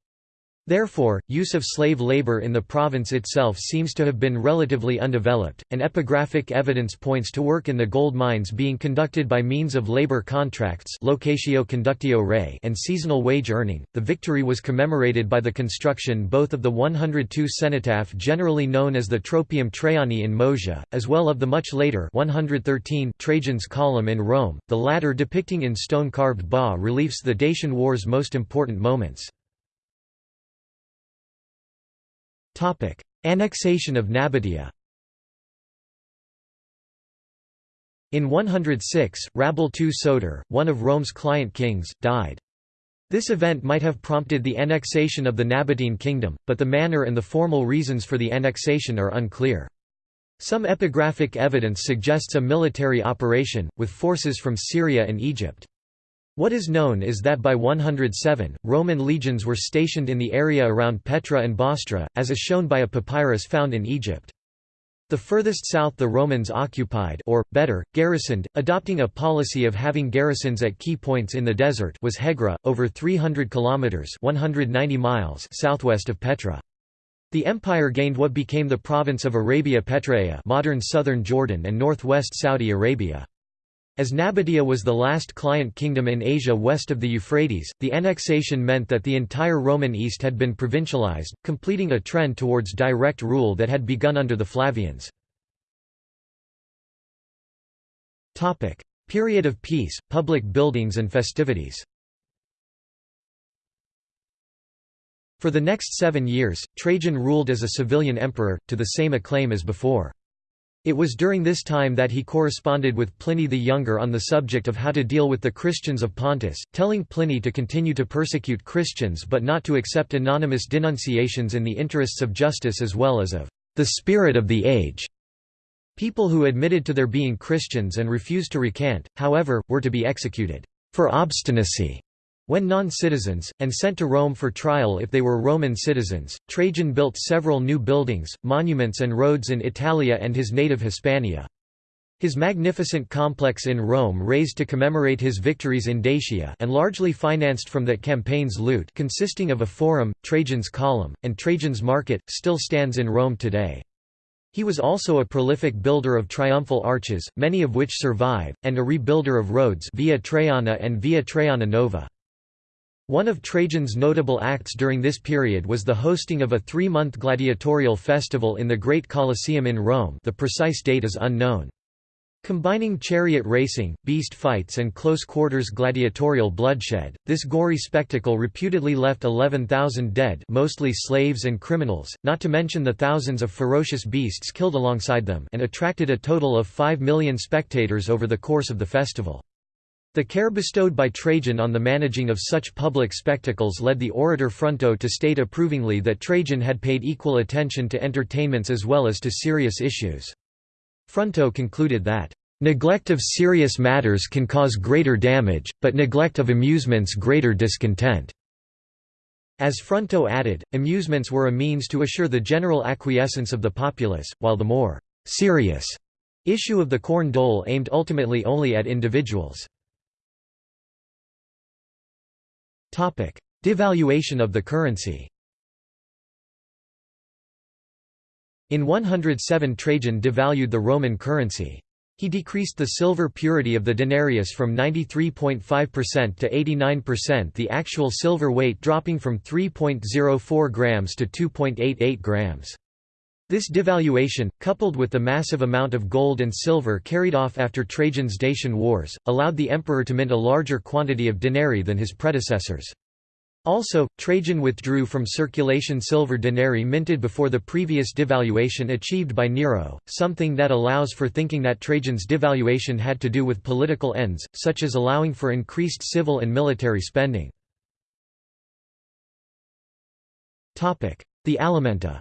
Therefore, use of slave labor in the province itself seems to have been relatively undeveloped, and epigraphic evidence points to work in the gold mines being conducted by means of labor contracts locatio conductio rei and seasonal wage earning. The victory was commemorated by the construction both of the 102 cenotaph generally known as the Tropaeum Traiani in Moesia, as well of the much later 113 Trajan's Column in Rome, the latter depicting in stone-carved bas-reliefs the Dacian War's most important moments. Topic: Annexation of Nabatea. In 106, Rabbel II Soter, one of Rome's client kings, died. This event might have prompted the annexation of the Nabatean kingdom, but the manner and the formal reasons for the annexation are unclear. Some epigraphic evidence suggests a military operation, with forces from Syria and Egypt. What is known is that by 107, Roman legions were stationed in the area around Petra and Bostra, as is shown by a papyrus found in Egypt. The furthest south the Romans occupied or, better, garrisoned, adopting a policy of having garrisons at key points in the desert was Hegra, over 300 kilometers 190 miles southwest of Petra. The empire gained what became the province of Arabia Petraea modern southern Jordan and northwest Saudi Arabia. As Nabatea was the last client kingdom in Asia west of the Euphrates, the annexation meant that the entire Roman East had been provincialized, completing a trend towards direct rule that had begun under the Flavians. Period of peace, public buildings and festivities For the next seven years, Trajan ruled as a civilian emperor, to the same acclaim as before. It was during this time that he corresponded with Pliny the Younger on the subject of how to deal with the Christians of Pontus, telling Pliny to continue to persecute Christians but not to accept anonymous denunciations in the interests of justice as well as of the spirit of the age. People who admitted to their being Christians and refused to recant, however, were to be executed for obstinacy when non-citizens, and sent to Rome for trial if they were Roman citizens, Trajan built several new buildings, monuments and roads in Italia and his native Hispania. His magnificent complex in Rome raised to commemorate his victories in Dacia and largely financed from that campaign's loot consisting of a forum, Trajan's Column, and Trajan's Market, still stands in Rome today. He was also a prolific builder of triumphal arches, many of which survive, and a rebuilder of roads Via Traiana and Via Traiana Nova. One of Trajan's notable acts during this period was the hosting of a three-month gladiatorial festival in the Great Colosseum in Rome the precise date is unknown. Combining chariot racing, beast fights and close-quarters gladiatorial bloodshed, this gory spectacle reputedly left 11,000 dead mostly slaves and criminals, not to mention the thousands of ferocious beasts killed alongside them and attracted a total of 5 million spectators over the course of the festival. The care bestowed by Trajan on the managing of such public spectacles led the orator Fronto to state approvingly that Trajan had paid equal attention to entertainments as well as to serious issues. Fronto concluded that, "...neglect of serious matters can cause greater damage, but neglect of amusements greater discontent." As Fronto added, amusements were a means to assure the general acquiescence of the populace, while the more «serious» issue of the corn dole aimed ultimately only at individuals. Devaluation of the currency In 107 Trajan devalued the Roman currency. He decreased the silver purity of the denarius from 93.5% to 89% the actual silver weight dropping from 3.04 grams to 2.88 grams. This devaluation, coupled with the massive amount of gold and silver carried off after Trajan's Dacian Wars, allowed the emperor to mint a larger quantity of denarii than his predecessors. Also, Trajan withdrew from circulation silver denarii minted before the previous devaluation achieved by Nero, something that allows for thinking that Trajan's devaluation had to do with political ends, such as allowing for increased civil and military spending. The Alimenta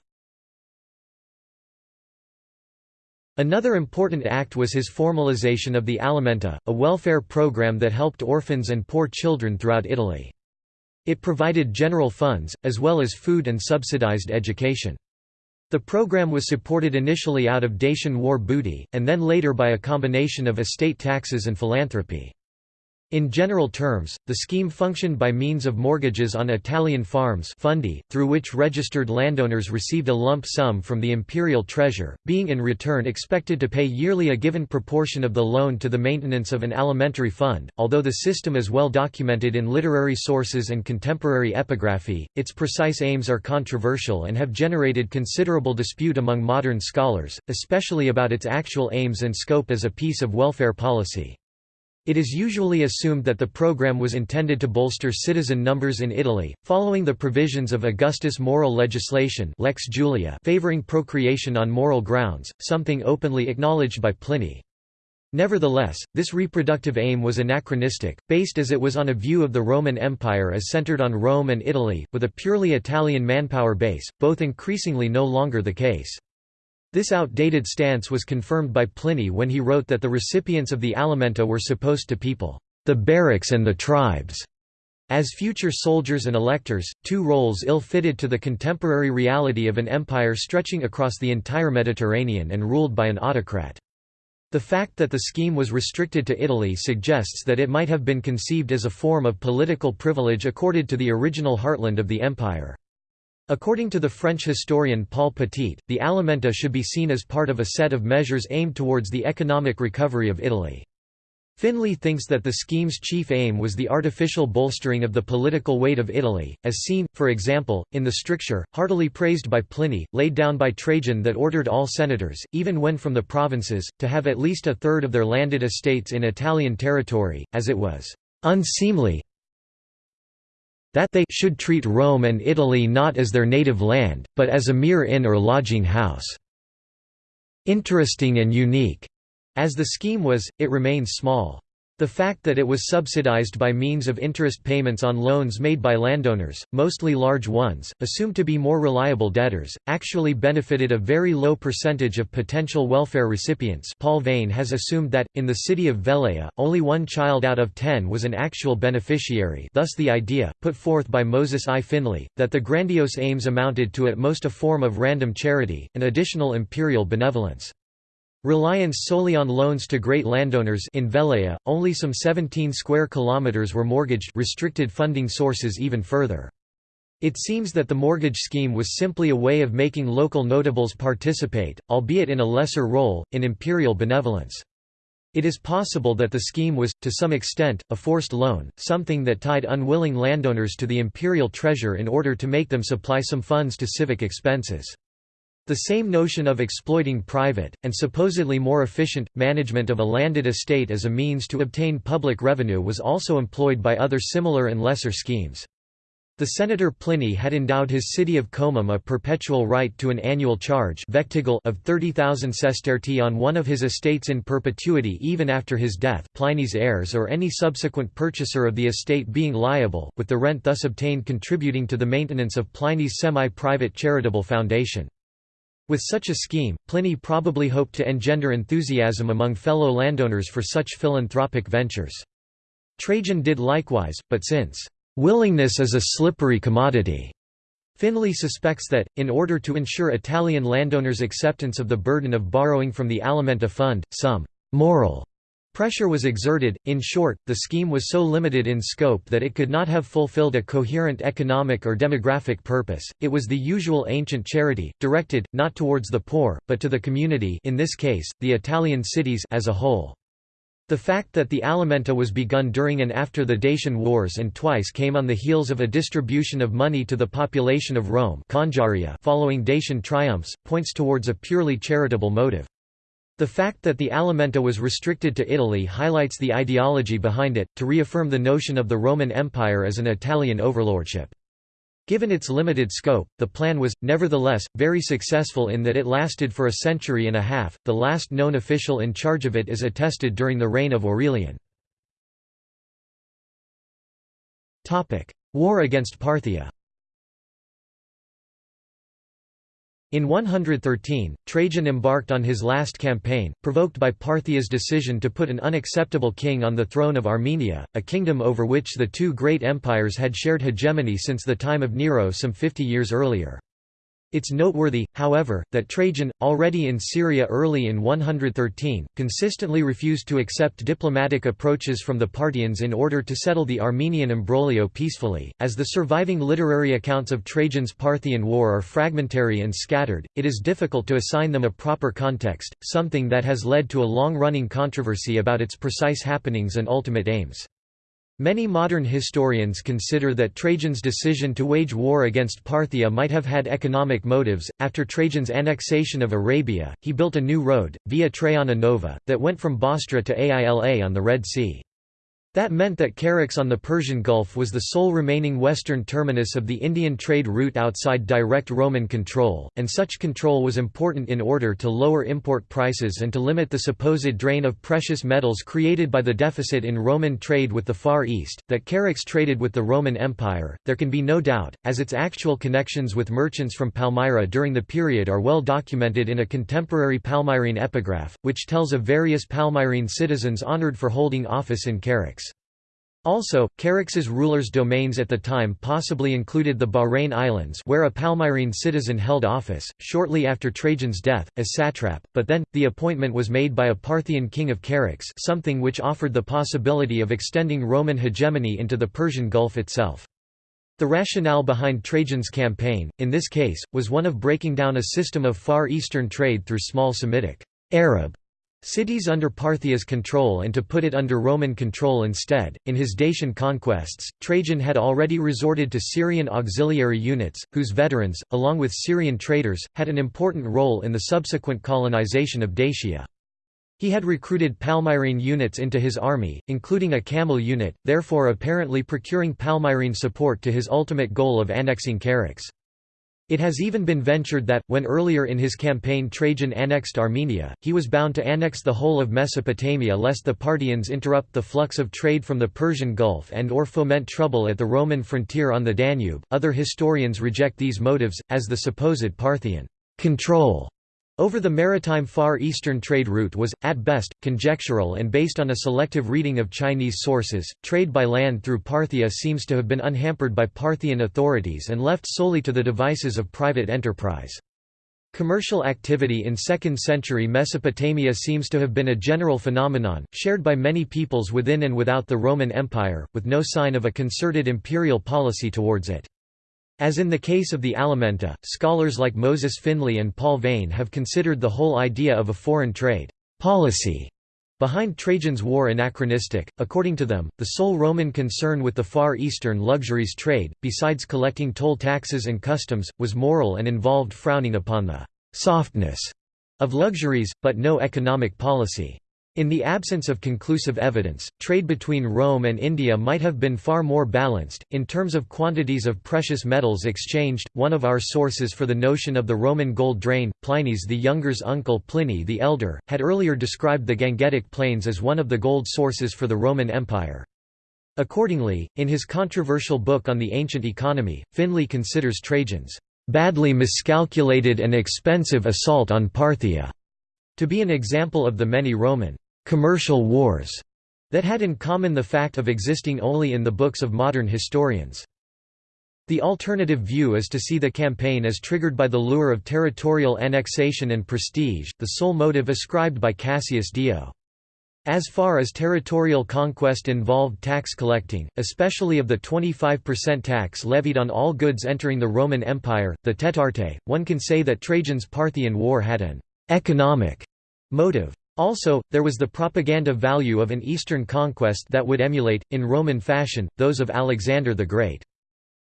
Another important act was his formalization of the Alimenta, a welfare program that helped orphans and poor children throughout Italy. It provided general funds, as well as food and subsidized education. The program was supported initially out of Dacian war booty, and then later by a combination of estate taxes and philanthropy. In general terms, the scheme functioned by means of mortgages on Italian farms fundi, through which registered landowners received a lump sum from the imperial treasure, being in return expected to pay yearly a given proportion of the loan to the maintenance of an alimentary fund. Although the system is well documented in literary sources and contemporary epigraphy, its precise aims are controversial and have generated considerable dispute among modern scholars, especially about its actual aims and scope as a piece of welfare policy. It is usually assumed that the program was intended to bolster citizen numbers in Italy, following the provisions of Augustus' moral legislation Lex Julia favoring procreation on moral grounds, something openly acknowledged by Pliny. Nevertheless, this reproductive aim was anachronistic, based as it was on a view of the Roman Empire as centered on Rome and Italy, with a purely Italian manpower base, both increasingly no longer the case. This outdated stance was confirmed by Pliny when he wrote that the recipients of the alimenta were supposed to people the barracks and the tribes as future soldiers and electors, two roles ill-fitted to the contemporary reality of an empire stretching across the entire Mediterranean and ruled by an autocrat. The fact that the scheme was restricted to Italy suggests that it might have been conceived as a form of political privilege accorded to the original heartland of the empire. According to the French historian Paul Petit, the alimenta should be seen as part of a set of measures aimed towards the economic recovery of Italy. Finley thinks that the scheme's chief aim was the artificial bolstering of the political weight of Italy, as seen, for example, in the stricture, heartily praised by Pliny, laid down by Trajan that ordered all senators, even when from the provinces, to have at least a third of their landed estates in Italian territory, as it was unseemly that they should treat Rome and Italy not as their native land, but as a mere inn or lodging house. Interesting and unique. As the scheme was, it remains small. The fact that it was subsidized by means of interest payments on loans made by landowners, mostly large ones, assumed to be more reliable debtors, actually benefited a very low percentage of potential welfare recipients Paul Veyne has assumed that, in the city of Velleia, only one child out of ten was an actual beneficiary thus the idea, put forth by Moses I. Finley, that the grandiose aims amounted to at most a form of random charity, an additional imperial benevolence. Reliance solely on loans to great landowners in Velleia, only some 17 square kilometers were mortgaged restricted funding sources even further. It seems that the mortgage scheme was simply a way of making local notables participate, albeit in a lesser role, in imperial benevolence. It is possible that the scheme was, to some extent, a forced loan, something that tied unwilling landowners to the imperial treasure in order to make them supply some funds to civic expenses. The same notion of exploiting private, and supposedly more efficient, management of a landed estate as a means to obtain public revenue was also employed by other similar and lesser schemes. The senator Pliny had endowed his city of Comum a perpetual right to an annual charge of 30,000 sestertii on one of his estates in perpetuity even after his death Pliny's heirs or any subsequent purchaser of the estate being liable, with the rent thus obtained contributing to the maintenance of Pliny's semi-private charitable foundation. With such a scheme, Pliny probably hoped to engender enthusiasm among fellow landowners for such philanthropic ventures. Trajan did likewise, but since, "...willingness is a slippery commodity," Finley suspects that, in order to ensure Italian landowners' acceptance of the burden of borrowing from the Alimenta fund, some «moral» Pressure was exerted, in short, the scheme was so limited in scope that it could not have fulfilled a coherent economic or demographic purpose, it was the usual ancient charity, directed, not towards the poor, but to the community in this case, the Italian cities as a whole. The fact that the alimenta was begun during and after the Dacian Wars and twice came on the heels of a distribution of money to the population of Rome following Dacian triumphs, points towards a purely charitable motive. The fact that the alimenta was restricted to Italy highlights the ideology behind it, to reaffirm the notion of the Roman Empire as an Italian overlordship. Given its limited scope, the plan was, nevertheless, very successful in that it lasted for a century and a half. The last known official in charge of it is attested during the reign of Aurelian. War against Parthia In 113, Trajan embarked on his last campaign, provoked by Parthia's decision to put an unacceptable king on the throne of Armenia, a kingdom over which the two great empires had shared hegemony since the time of Nero some 50 years earlier. It's noteworthy, however, that Trajan, already in Syria early in 113, consistently refused to accept diplomatic approaches from the Parthians in order to settle the Armenian imbroglio peacefully. As the surviving literary accounts of Trajan's Parthian War are fragmentary and scattered, it is difficult to assign them a proper context, something that has led to a long running controversy about its precise happenings and ultimate aims. Many modern historians consider that Trajan's decision to wage war against Parthia might have had economic motives. After Trajan's annexation of Arabia, he built a new road, Via Traiana Nova, that went from Bostra to Aila on the Red Sea. That meant that Charax on the Persian Gulf was the sole remaining western terminus of the Indian trade route outside direct Roman control, and such control was important in order to lower import prices and to limit the supposed drain of precious metals created by the deficit in Roman trade with the Far East. That Charax traded with the Roman Empire, there can be no doubt, as its actual connections with merchants from Palmyra during the period are well documented in a contemporary Palmyrene epigraph, which tells of various Palmyrene citizens honored for holding office in Charax. Also, Charax's rulers' domains at the time possibly included the Bahrain Islands where a Palmyrene citizen held office, shortly after Trajan's death, as satrap, but then, the appointment was made by a Parthian king of Charax something which offered the possibility of extending Roman hegemony into the Persian Gulf itself. The rationale behind Trajan's campaign, in this case, was one of breaking down a system of Far Eastern trade through small Semitic Arab cities under Parthia's control and to put it under Roman control instead. In his Dacian conquests, Trajan had already resorted to Syrian auxiliary units, whose veterans, along with Syrian traders, had an important role in the subsequent colonization of Dacia. He had recruited Palmyrene units into his army, including a camel unit, therefore apparently procuring Palmyrene support to his ultimate goal of annexing Charax. It has even been ventured that, when earlier in his campaign Trajan annexed Armenia, he was bound to annex the whole of Mesopotamia lest the Parthians interrupt the flux of trade from the Persian Gulf and or foment trouble at the Roman frontier on the Danube. Other historians reject these motives, as the supposed Parthian control over the maritime Far Eastern trade route was, at best, conjectural and based on a selective reading of Chinese sources. Trade by land through Parthia seems to have been unhampered by Parthian authorities and left solely to the devices of private enterprise. Commercial activity in 2nd century Mesopotamia seems to have been a general phenomenon, shared by many peoples within and without the Roman Empire, with no sign of a concerted imperial policy towards it. As in the case of the Alimenta, scholars like Moses Finley and Paul Veyne have considered the whole idea of a foreign trade policy behind Trajan's war anachronistic. According to them, the sole Roman concern with the Far Eastern luxuries trade, besides collecting toll taxes and customs, was moral and involved frowning upon the softness of luxuries, but no economic policy. In the absence of conclusive evidence, trade between Rome and India might have been far more balanced. In terms of quantities of precious metals exchanged, one of our sources for the notion of the Roman gold drain, Plinies the Younger's uncle Pliny the Elder, had earlier described the Gangetic Plains as one of the gold sources for the Roman Empire. Accordingly, in his controversial book on the ancient economy, Finley considers Trajan's badly miscalculated and expensive assault on Parthia to be an example of the many Roman commercial wars that had in common the fact of existing only in the books of modern historians. The alternative view is to see the campaign as triggered by the lure of territorial annexation and prestige, the sole motive ascribed by Cassius Dio. As far as territorial conquest involved tax collecting, especially of the 25% tax levied on all goods entering the Roman Empire, the Tetarte, one can say that Trajan's Parthian War had an economic motive. Also, there was the propaganda value of an Eastern conquest that would emulate, in Roman fashion, those of Alexander the Great.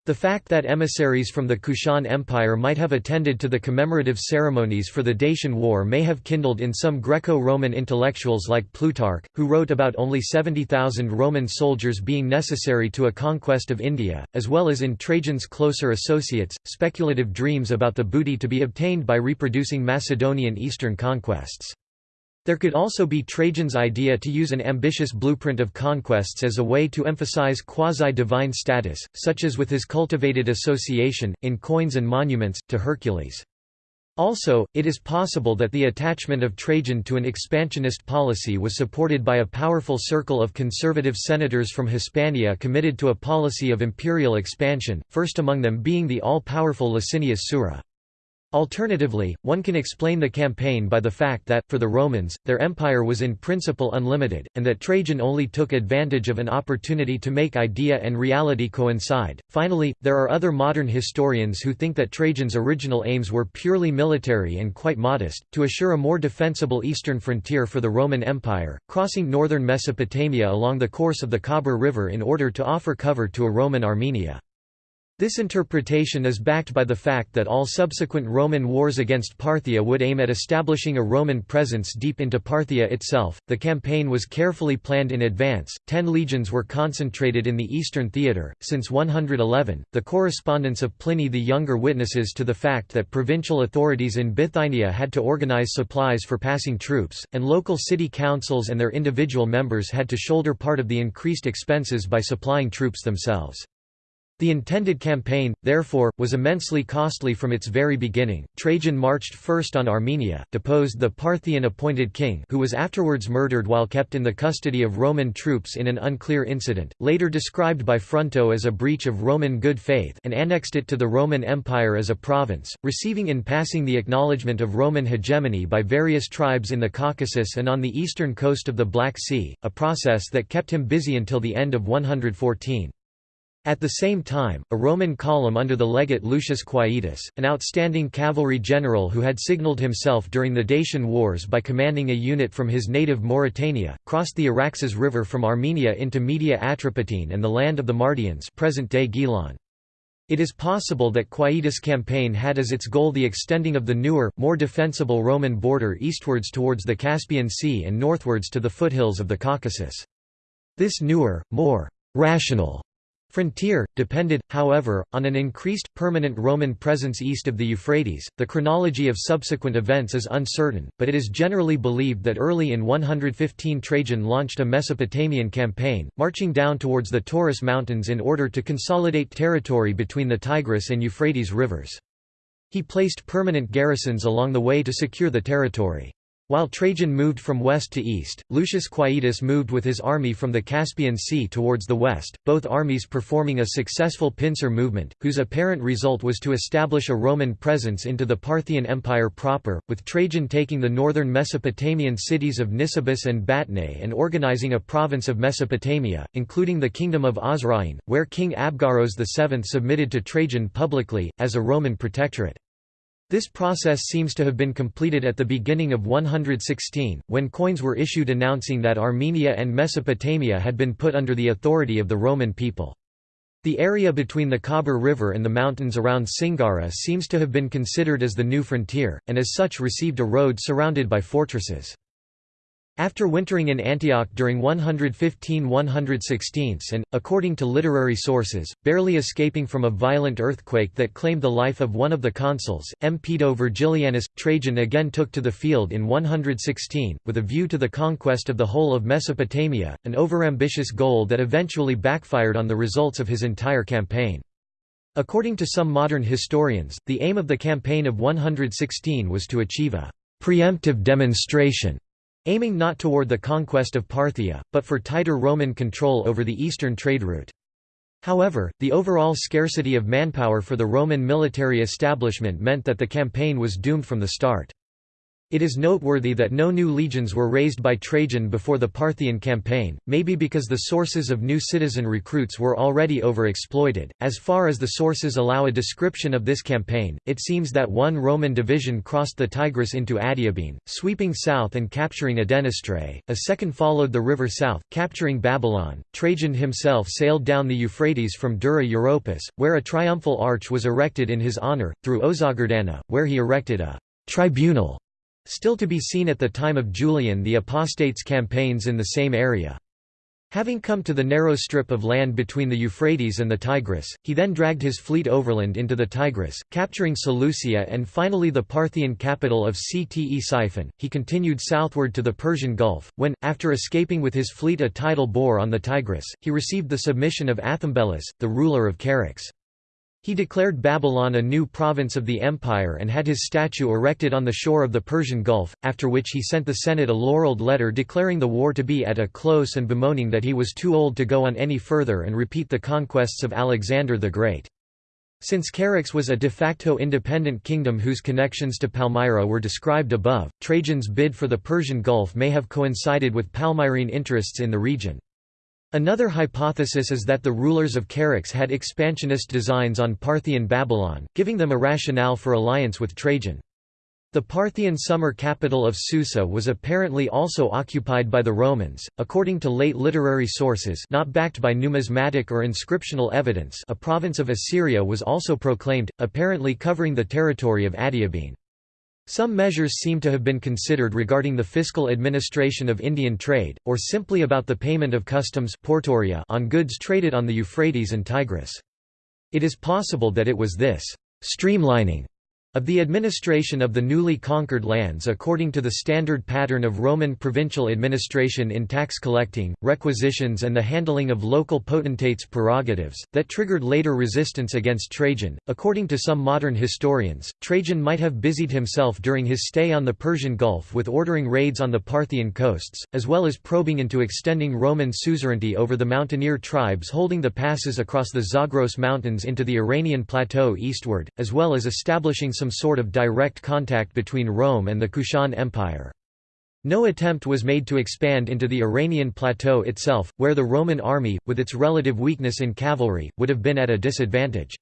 The fact that emissaries from the Kushan Empire might have attended to the commemorative ceremonies for the Dacian War may have kindled in some Greco-Roman intellectuals like Plutarch, who wrote about only 70,000 Roman soldiers being necessary to a conquest of India, as well as in Trajan's closer associates, speculative dreams about the booty to be obtained by reproducing Macedonian eastern conquests. There could also be Trajan's idea to use an ambitious blueprint of conquests as a way to emphasize quasi-divine status, such as with his cultivated association, in coins and monuments, to Hercules. Also, it is possible that the attachment of Trajan to an expansionist policy was supported by a powerful circle of conservative senators from Hispania committed to a policy of imperial expansion, first among them being the all-powerful Licinius Sura. Alternatively, one can explain the campaign by the fact that, for the Romans, their empire was in principle unlimited, and that Trajan only took advantage of an opportunity to make idea and reality coincide. Finally, there are other modern historians who think that Trajan's original aims were purely military and quite modest, to assure a more defensible eastern frontier for the Roman Empire, crossing northern Mesopotamia along the course of the Khabur River in order to offer cover to a Roman Armenia. This interpretation is backed by the fact that all subsequent Roman wars against Parthia would aim at establishing a Roman presence deep into Parthia itself. The campaign was carefully planned in advance. Ten legions were concentrated in the eastern theatre. Since 111, the correspondence of Pliny the Younger witnesses to the fact that provincial authorities in Bithynia had to organize supplies for passing troops, and local city councils and their individual members had to shoulder part of the increased expenses by supplying troops themselves. The intended campaign, therefore, was immensely costly from its very beginning. Trajan marched first on Armenia, deposed the Parthian-appointed king who was afterwards murdered while kept in the custody of Roman troops in an unclear incident, later described by Fronto as a breach of Roman good faith and annexed it to the Roman Empire as a province, receiving in passing the acknowledgement of Roman hegemony by various tribes in the Caucasus and on the eastern coast of the Black Sea, a process that kept him busy until the end of 114. At the same time, a Roman column under the legate Lucius Quietus, an outstanding cavalry general who had signalled himself during the Dacian Wars by commanding a unit from his native Mauritania, crossed the Araxes River from Armenia into Media Atropatene and the land of the Mardians present-day Gilan. It is possible that Quietus' campaign had as its goal the extending of the newer, more defensible Roman border eastwards towards the Caspian Sea and northwards to the foothills of the Caucasus. This newer, more rational Frontier, depended, however, on an increased, permanent Roman presence east of the Euphrates. The chronology of subsequent events is uncertain, but it is generally believed that early in 115 Trajan launched a Mesopotamian campaign, marching down towards the Taurus Mountains in order to consolidate territory between the Tigris and Euphrates rivers. He placed permanent garrisons along the way to secure the territory. While Trajan moved from west to east, Lucius Quietus moved with his army from the Caspian Sea towards the west, both armies performing a successful pincer movement, whose apparent result was to establish a Roman presence into the Parthian Empire proper, with Trajan taking the northern Mesopotamian cities of Nisibis and Batnae and organizing a province of Mesopotamia, including the kingdom of Osroene, where King Abgaros VII submitted to Trajan publicly, as a Roman protectorate. This process seems to have been completed at the beginning of 116, when coins were issued announcing that Armenia and Mesopotamia had been put under the authority of the Roman people. The area between the Khabur River and the mountains around Singara seems to have been considered as the new frontier, and as such received a road surrounded by fortresses. After wintering in Antioch during 115–116 and, according to literary sources, barely escaping from a violent earthquake that claimed the life of one of the consuls, M. Pedo Vergilianus, Trajan again took to the field in 116, with a view to the conquest of the whole of Mesopotamia, an overambitious goal that eventually backfired on the results of his entire campaign. According to some modern historians, the aim of the campaign of 116 was to achieve a preemptive demonstration aiming not toward the conquest of Parthia, but for tighter Roman control over the eastern trade route. However, the overall scarcity of manpower for the Roman military establishment meant that the campaign was doomed from the start. It is noteworthy that no new legions were raised by Trajan before the Parthian campaign, maybe because the sources of new citizen recruits were already overexploited. As far as the sources allow a description of this campaign, it seems that one Roman division crossed the Tigris into Adiabene, sweeping south and capturing Adenystrae, a second followed the river south, capturing Babylon. Trajan himself sailed down the Euphrates from Dura Europus, where a triumphal arch was erected in his honor, through Ozagardana, where he erected a tribunal Still to be seen at the time of Julian the apostates' campaigns in the same area. Having come to the narrow strip of land between the Euphrates and the Tigris, he then dragged his fleet overland into the Tigris, capturing Seleucia and finally the Parthian capital of Ctesiphon. He continued southward to the Persian Gulf, when, after escaping with his fleet a tidal bore on the Tigris, he received the submission of Athambelus, the ruler of Charax. He declared Babylon a new province of the empire and had his statue erected on the shore of the Persian Gulf, after which he sent the Senate a laureled letter declaring the war to be at a close and bemoaning that he was too old to go on any further and repeat the conquests of Alexander the Great. Since Charax was a de facto independent kingdom whose connections to Palmyra were described above, Trajan's bid for the Persian Gulf may have coincided with Palmyrene interests in the region. Another hypothesis is that the rulers of Charax had expansionist designs on Parthian Babylon, giving them a rationale for alliance with Trajan. The Parthian summer capital of Susa was apparently also occupied by the Romans, according to late literary sources not backed by numismatic or inscriptional evidence a province of Assyria was also proclaimed, apparently covering the territory of Adiabene. Some measures seem to have been considered regarding the fiscal administration of Indian trade, or simply about the payment of customs on goods traded on the Euphrates and Tigris. It is possible that it was this streamlining of the administration of the newly conquered lands according to the standard pattern of Roman provincial administration in tax collecting, requisitions and the handling of local potentates' prerogatives, that triggered later resistance against Trajan. According to some modern historians, Trajan might have busied himself during his stay on the Persian Gulf with ordering raids on the Parthian coasts, as well as probing into extending Roman suzerainty over the mountaineer tribes holding the passes across the Zagros Mountains into the Iranian plateau eastward, as well as establishing some sort of direct contact between Rome and the Kushan Empire. No attempt was made to expand into the Iranian plateau itself, where the Roman army, with its relative weakness in cavalry, would have been at a disadvantage.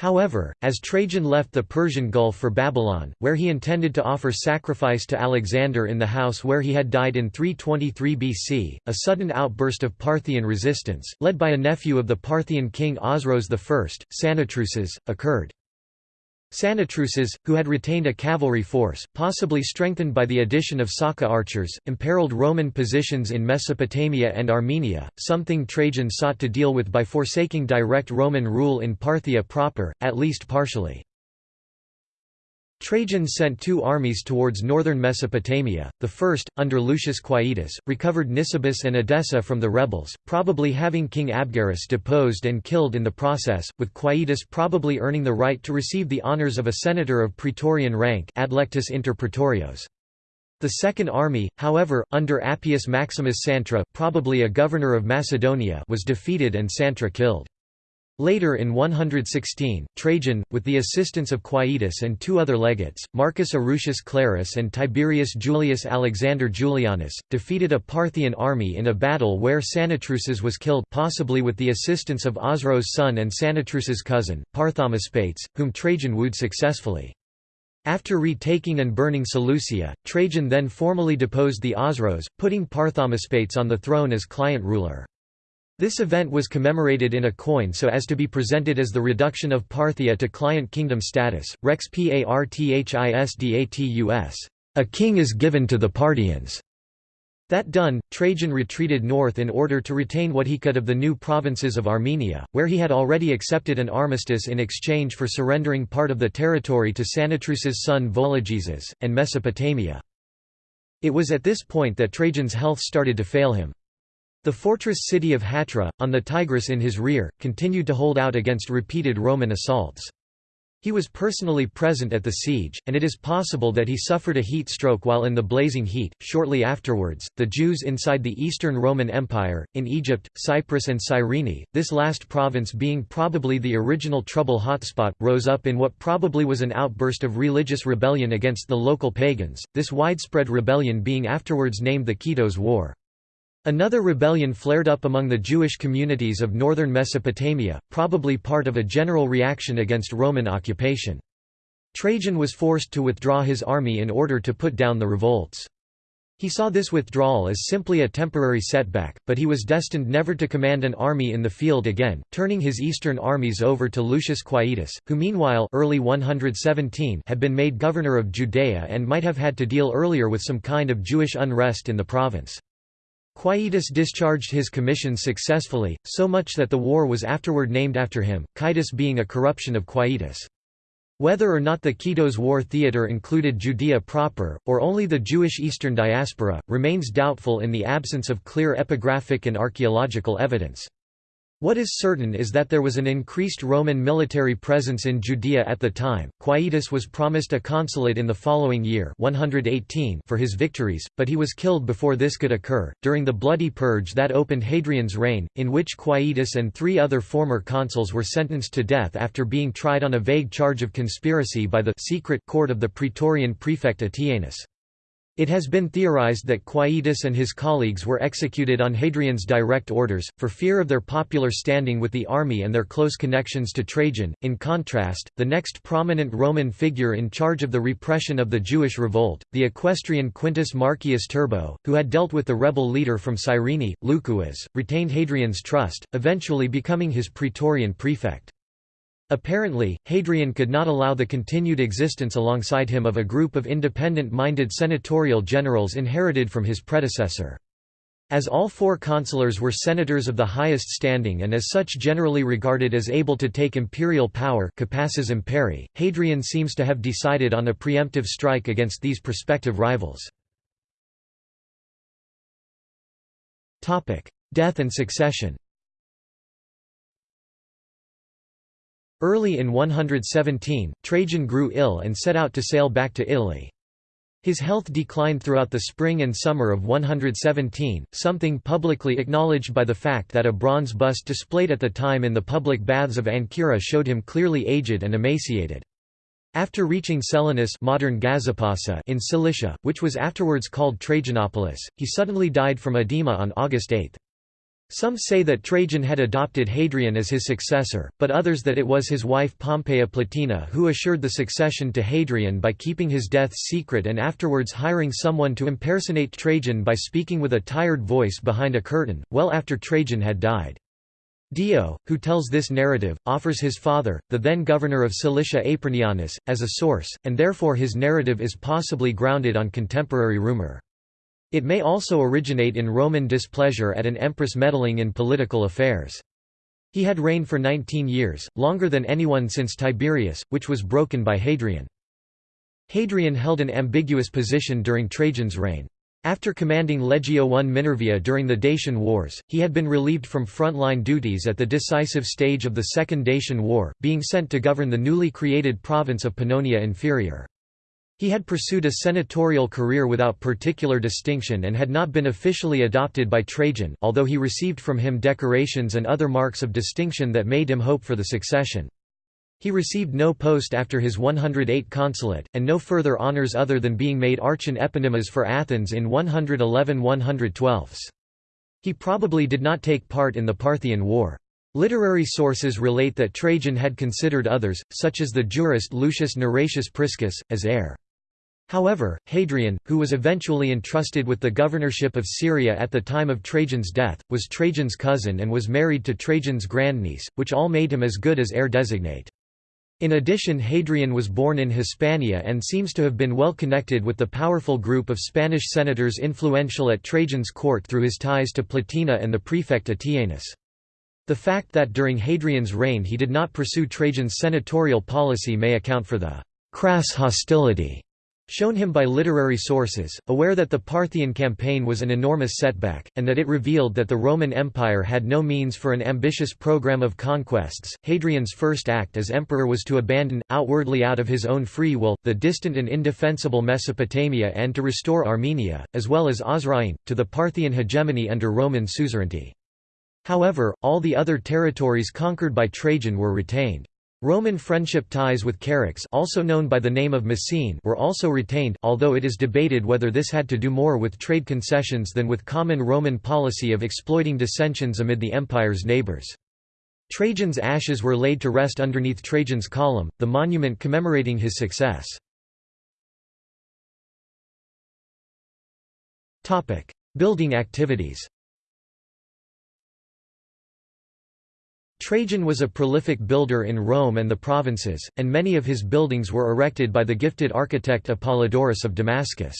However, as Trajan left the Persian Gulf for Babylon, where he intended to offer sacrifice to Alexander in the house where he had died in 323 BC, a sudden outburst of Parthian resistance, led by a nephew of the Parthian king Osroes I, Sanatruces, occurred. Sanatruces, who had retained a cavalry force, possibly strengthened by the addition of Saka archers, imperiled Roman positions in Mesopotamia and Armenia, something Trajan sought to deal with by forsaking direct Roman rule in Parthia proper, at least partially. Trajan sent two armies towards northern Mesopotamia. The first, under Lucius Quietus, recovered Nisibis and Edessa from the rebels, probably having King Abgarus deposed and killed in the process, with Quietus probably earning the right to receive the honours of a senator of praetorian rank adlectus inter praetorios. The Second Army, however, under Appius Maximus Santra probably a governor of Macedonia was defeated and Santra killed. Later in 116, Trajan, with the assistance of Quietus and two other legates, Marcus Erucius Clarus and Tiberius Julius Alexander Julianus, defeated a Parthian army in a battle where Sanatruces was killed possibly with the assistance of Osroes' son and Sanatruces' cousin, Parthomaspates, whom Trajan wooed successfully. After retaking and burning Seleucia, Trajan then formally deposed the Osroes, putting Parthomaspates on the throne as client ruler. This event was commemorated in a coin so as to be presented as the reduction of Parthia to client kingdom status, rex parthisdatus. A king is given to the Parthians. That done, Trajan retreated north in order to retain what he could of the new provinces of Armenia, where he had already accepted an armistice in exchange for surrendering part of the territory to Sanatruces' son Vologeses, and Mesopotamia. It was at this point that Trajan's health started to fail him. The fortress city of Hatra, on the Tigris in his rear, continued to hold out against repeated Roman assaults. He was personally present at the siege, and it is possible that he suffered a heat stroke while in the blazing heat. Shortly afterwards, the Jews inside the Eastern Roman Empire, in Egypt, Cyprus, and Cyrene, this last province being probably the original trouble hotspot, rose up in what probably was an outburst of religious rebellion against the local pagans, this widespread rebellion being afterwards named the Kitos War. Another rebellion flared up among the Jewish communities of northern Mesopotamia, probably part of a general reaction against Roman occupation. Trajan was forced to withdraw his army in order to put down the revolts. He saw this withdrawal as simply a temporary setback, but he was destined never to command an army in the field again, turning his eastern armies over to Lucius Quietus, who meanwhile early 117 had been made governor of Judea and might have had to deal earlier with some kind of Jewish unrest in the province. Quietus discharged his commission successfully, so much that the war was afterward named after him, Quietus being a corruption of Quietus. Whether or not the Kitos War theatre included Judea proper, or only the Jewish Eastern diaspora, remains doubtful in the absence of clear epigraphic and archaeological evidence. What is certain is that there was an increased Roman military presence in Judea at the time. Quietus was promised a consulate in the following year 118 for his victories, but he was killed before this could occur. During the bloody purge that opened Hadrian's reign, in which Quietus and three other former consuls were sentenced to death after being tried on a vague charge of conspiracy by the secret court of the Praetorian prefect Attianus. It has been theorized that Quietus and his colleagues were executed on Hadrian's direct orders, for fear of their popular standing with the army and their close connections to Trajan. In contrast, the next prominent Roman figure in charge of the repression of the Jewish revolt, the equestrian Quintus Marcius Turbo, who had dealt with the rebel leader from Cyrene, Lukuas, retained Hadrian's trust, eventually becoming his praetorian prefect. Apparently, Hadrian could not allow the continued existence alongside him of a group of independent-minded senatorial generals inherited from his predecessor. As all four consulars were senators of the highest standing and as such generally regarded as able to take imperial power capaces imperii, Hadrian seems to have decided on a preemptive strike against these prospective rivals. Death and succession Early in 117, Trajan grew ill and set out to sail back to Italy. His health declined throughout the spring and summer of 117, something publicly acknowledged by the fact that a bronze bust displayed at the time in the public baths of Ancyra showed him clearly aged and emaciated. After reaching Selinus modern Gazipasa in Cilicia, which was afterwards called Trajanopolis, he suddenly died from edema on August 8. Some say that Trajan had adopted Hadrian as his successor, but others that it was his wife Pompeia Plotina who assured the succession to Hadrian by keeping his death secret and afterwards hiring someone to impersonate Trajan by speaking with a tired voice behind a curtain, well after Trajan had died. Dio, who tells this narrative, offers his father, the then governor of Cilicia Apronianus, as a source, and therefore his narrative is possibly grounded on contemporary rumor. It may also originate in Roman displeasure at an empress meddling in political affairs. He had reigned for 19 years, longer than anyone since Tiberius, which was broken by Hadrian. Hadrian held an ambiguous position during Trajan's reign. After commanding Legio I Minervia during the Dacian Wars, he had been relieved from front-line duties at the decisive stage of the Second Dacian War, being sent to govern the newly created province of Pannonia Inferior. He had pursued a senatorial career without particular distinction and had not been officially adopted by Trajan although he received from him decorations and other marks of distinction that made him hope for the succession. He received no post after his 108 consulate, and no further honours other than being made archon eponymos for Athens in 111–112. He probably did not take part in the Parthian War. Literary sources relate that Trajan had considered others, such as the jurist Lucius Neratius Priscus, as heir. However, Hadrian, who was eventually entrusted with the governorship of Syria at the time of Trajan's death, was Trajan's cousin and was married to Trajan's grandniece, which all made him as good as heir designate. In addition Hadrian was born in Hispania and seems to have been well connected with the powerful group of Spanish senators influential at Trajan's court through his ties to Plotina and the prefect Attianus. The fact that during Hadrian's reign he did not pursue Trajan's senatorial policy may account for the «crass hostility» shown him by literary sources, aware that the Parthian campaign was an enormous setback, and that it revealed that the Roman Empire had no means for an ambitious program of conquests. Hadrian's first act as emperor was to abandon, outwardly out of his own free will, the distant and indefensible Mesopotamia and to restore Armenia, as well as Osroene, to the Parthian hegemony under Roman suzerainty. However, all the other territories conquered by Trajan were retained. Roman friendship ties with Charax also known by the name of Messene were also retained although it is debated whether this had to do more with trade concessions than with common Roman policy of exploiting dissensions amid the empire's neighbors. Trajan's ashes were laid to rest underneath Trajan's column, the monument commemorating his success. Building activities Trajan was a prolific builder in Rome and the provinces, and many of his buildings were erected by the gifted architect Apollodorus of Damascus.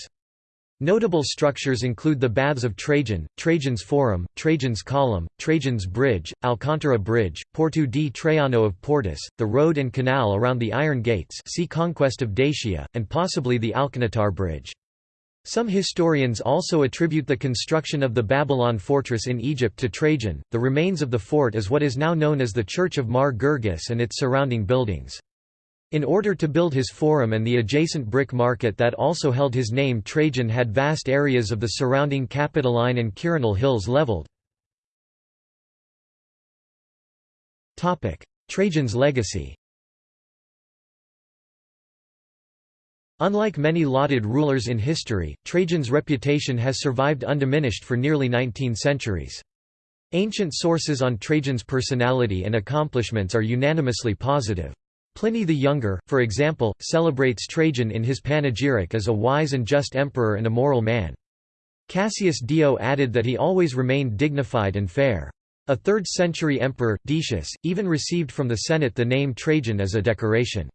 Notable structures include the Baths of Trajan, Trajan's Forum, Trajan's Column, Trajan's Bridge, Alcantara Bridge, Porto di Traiano of Portus, the road and canal around the Iron Gates see Conquest of Dacia, and possibly the Alconétar Bridge. Some historians also attribute the construction of the Babylon fortress in Egypt to Trajan. The remains of the fort is what is now known as the Church of Mar Gurgis and its surrounding buildings. In order to build his forum and the adjacent brick market that also held his name Trajan had vast areas of the surrounding Capitoline and Quirinal hills leveled. Trajan's legacy Unlike many lauded rulers in history, Trajan's reputation has survived undiminished for nearly 19 centuries. Ancient sources on Trajan's personality and accomplishments are unanimously positive. Pliny the Younger, for example, celebrates Trajan in his panegyric as a wise and just emperor and a moral man. Cassius Dio added that he always remained dignified and fair. A 3rd-century emperor, Decius, even received from the Senate the name Trajan as a decoration.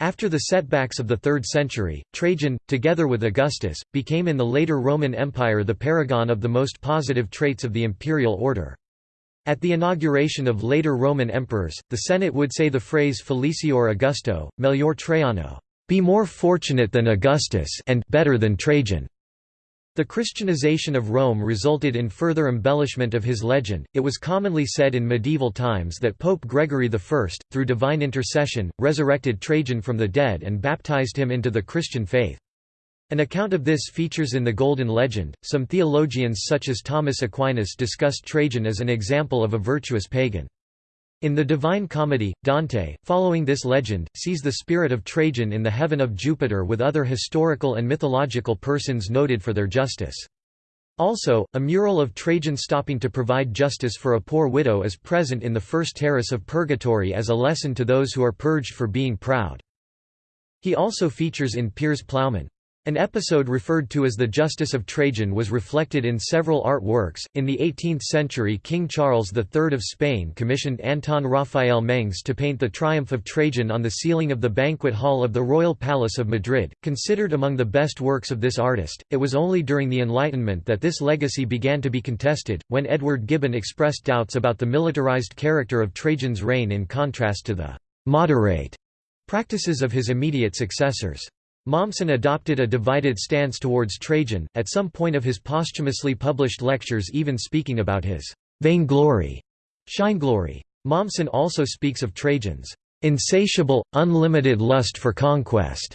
After the setbacks of the 3rd century, Trajan, together with Augustus, became in the later Roman Empire the paragon of the most positive traits of the imperial order. At the inauguration of later Roman emperors, the Senate would say the phrase Felicior Augusto, melior Traiano, be more fortunate than Augustus and better than Trajan. The Christianization of Rome resulted in further embellishment of his legend. It was commonly said in medieval times that Pope Gregory I, through divine intercession, resurrected Trajan from the dead and baptized him into the Christian faith. An account of this features in the Golden Legend. Some theologians such as Thomas Aquinas discussed Trajan as an example of a virtuous pagan. In the Divine Comedy, Dante, following this legend, sees the spirit of Trajan in the heaven of Jupiter with other historical and mythological persons noted for their justice. Also, a mural of Trajan stopping to provide justice for a poor widow is present in the first terrace of Purgatory as a lesson to those who are purged for being proud. He also features in Piers Plowman. An episode referred to as the Justice of Trajan was reflected in several art works. In the 18th century, King Charles III of Spain commissioned Anton Raphael Mengs to paint the triumph of Trajan on the ceiling of the banquet hall of the Royal Palace of Madrid. Considered among the best works of this artist, it was only during the Enlightenment that this legacy began to be contested, when Edward Gibbon expressed doubts about the militarized character of Trajan's reign in contrast to the moderate practices of his immediate successors. Mommsen adopted a divided stance towards Trajan, at some point of his posthumously published lectures even speaking about his vainglory, shineglory. Mommsen also speaks of Trajan's insatiable, unlimited lust for conquest.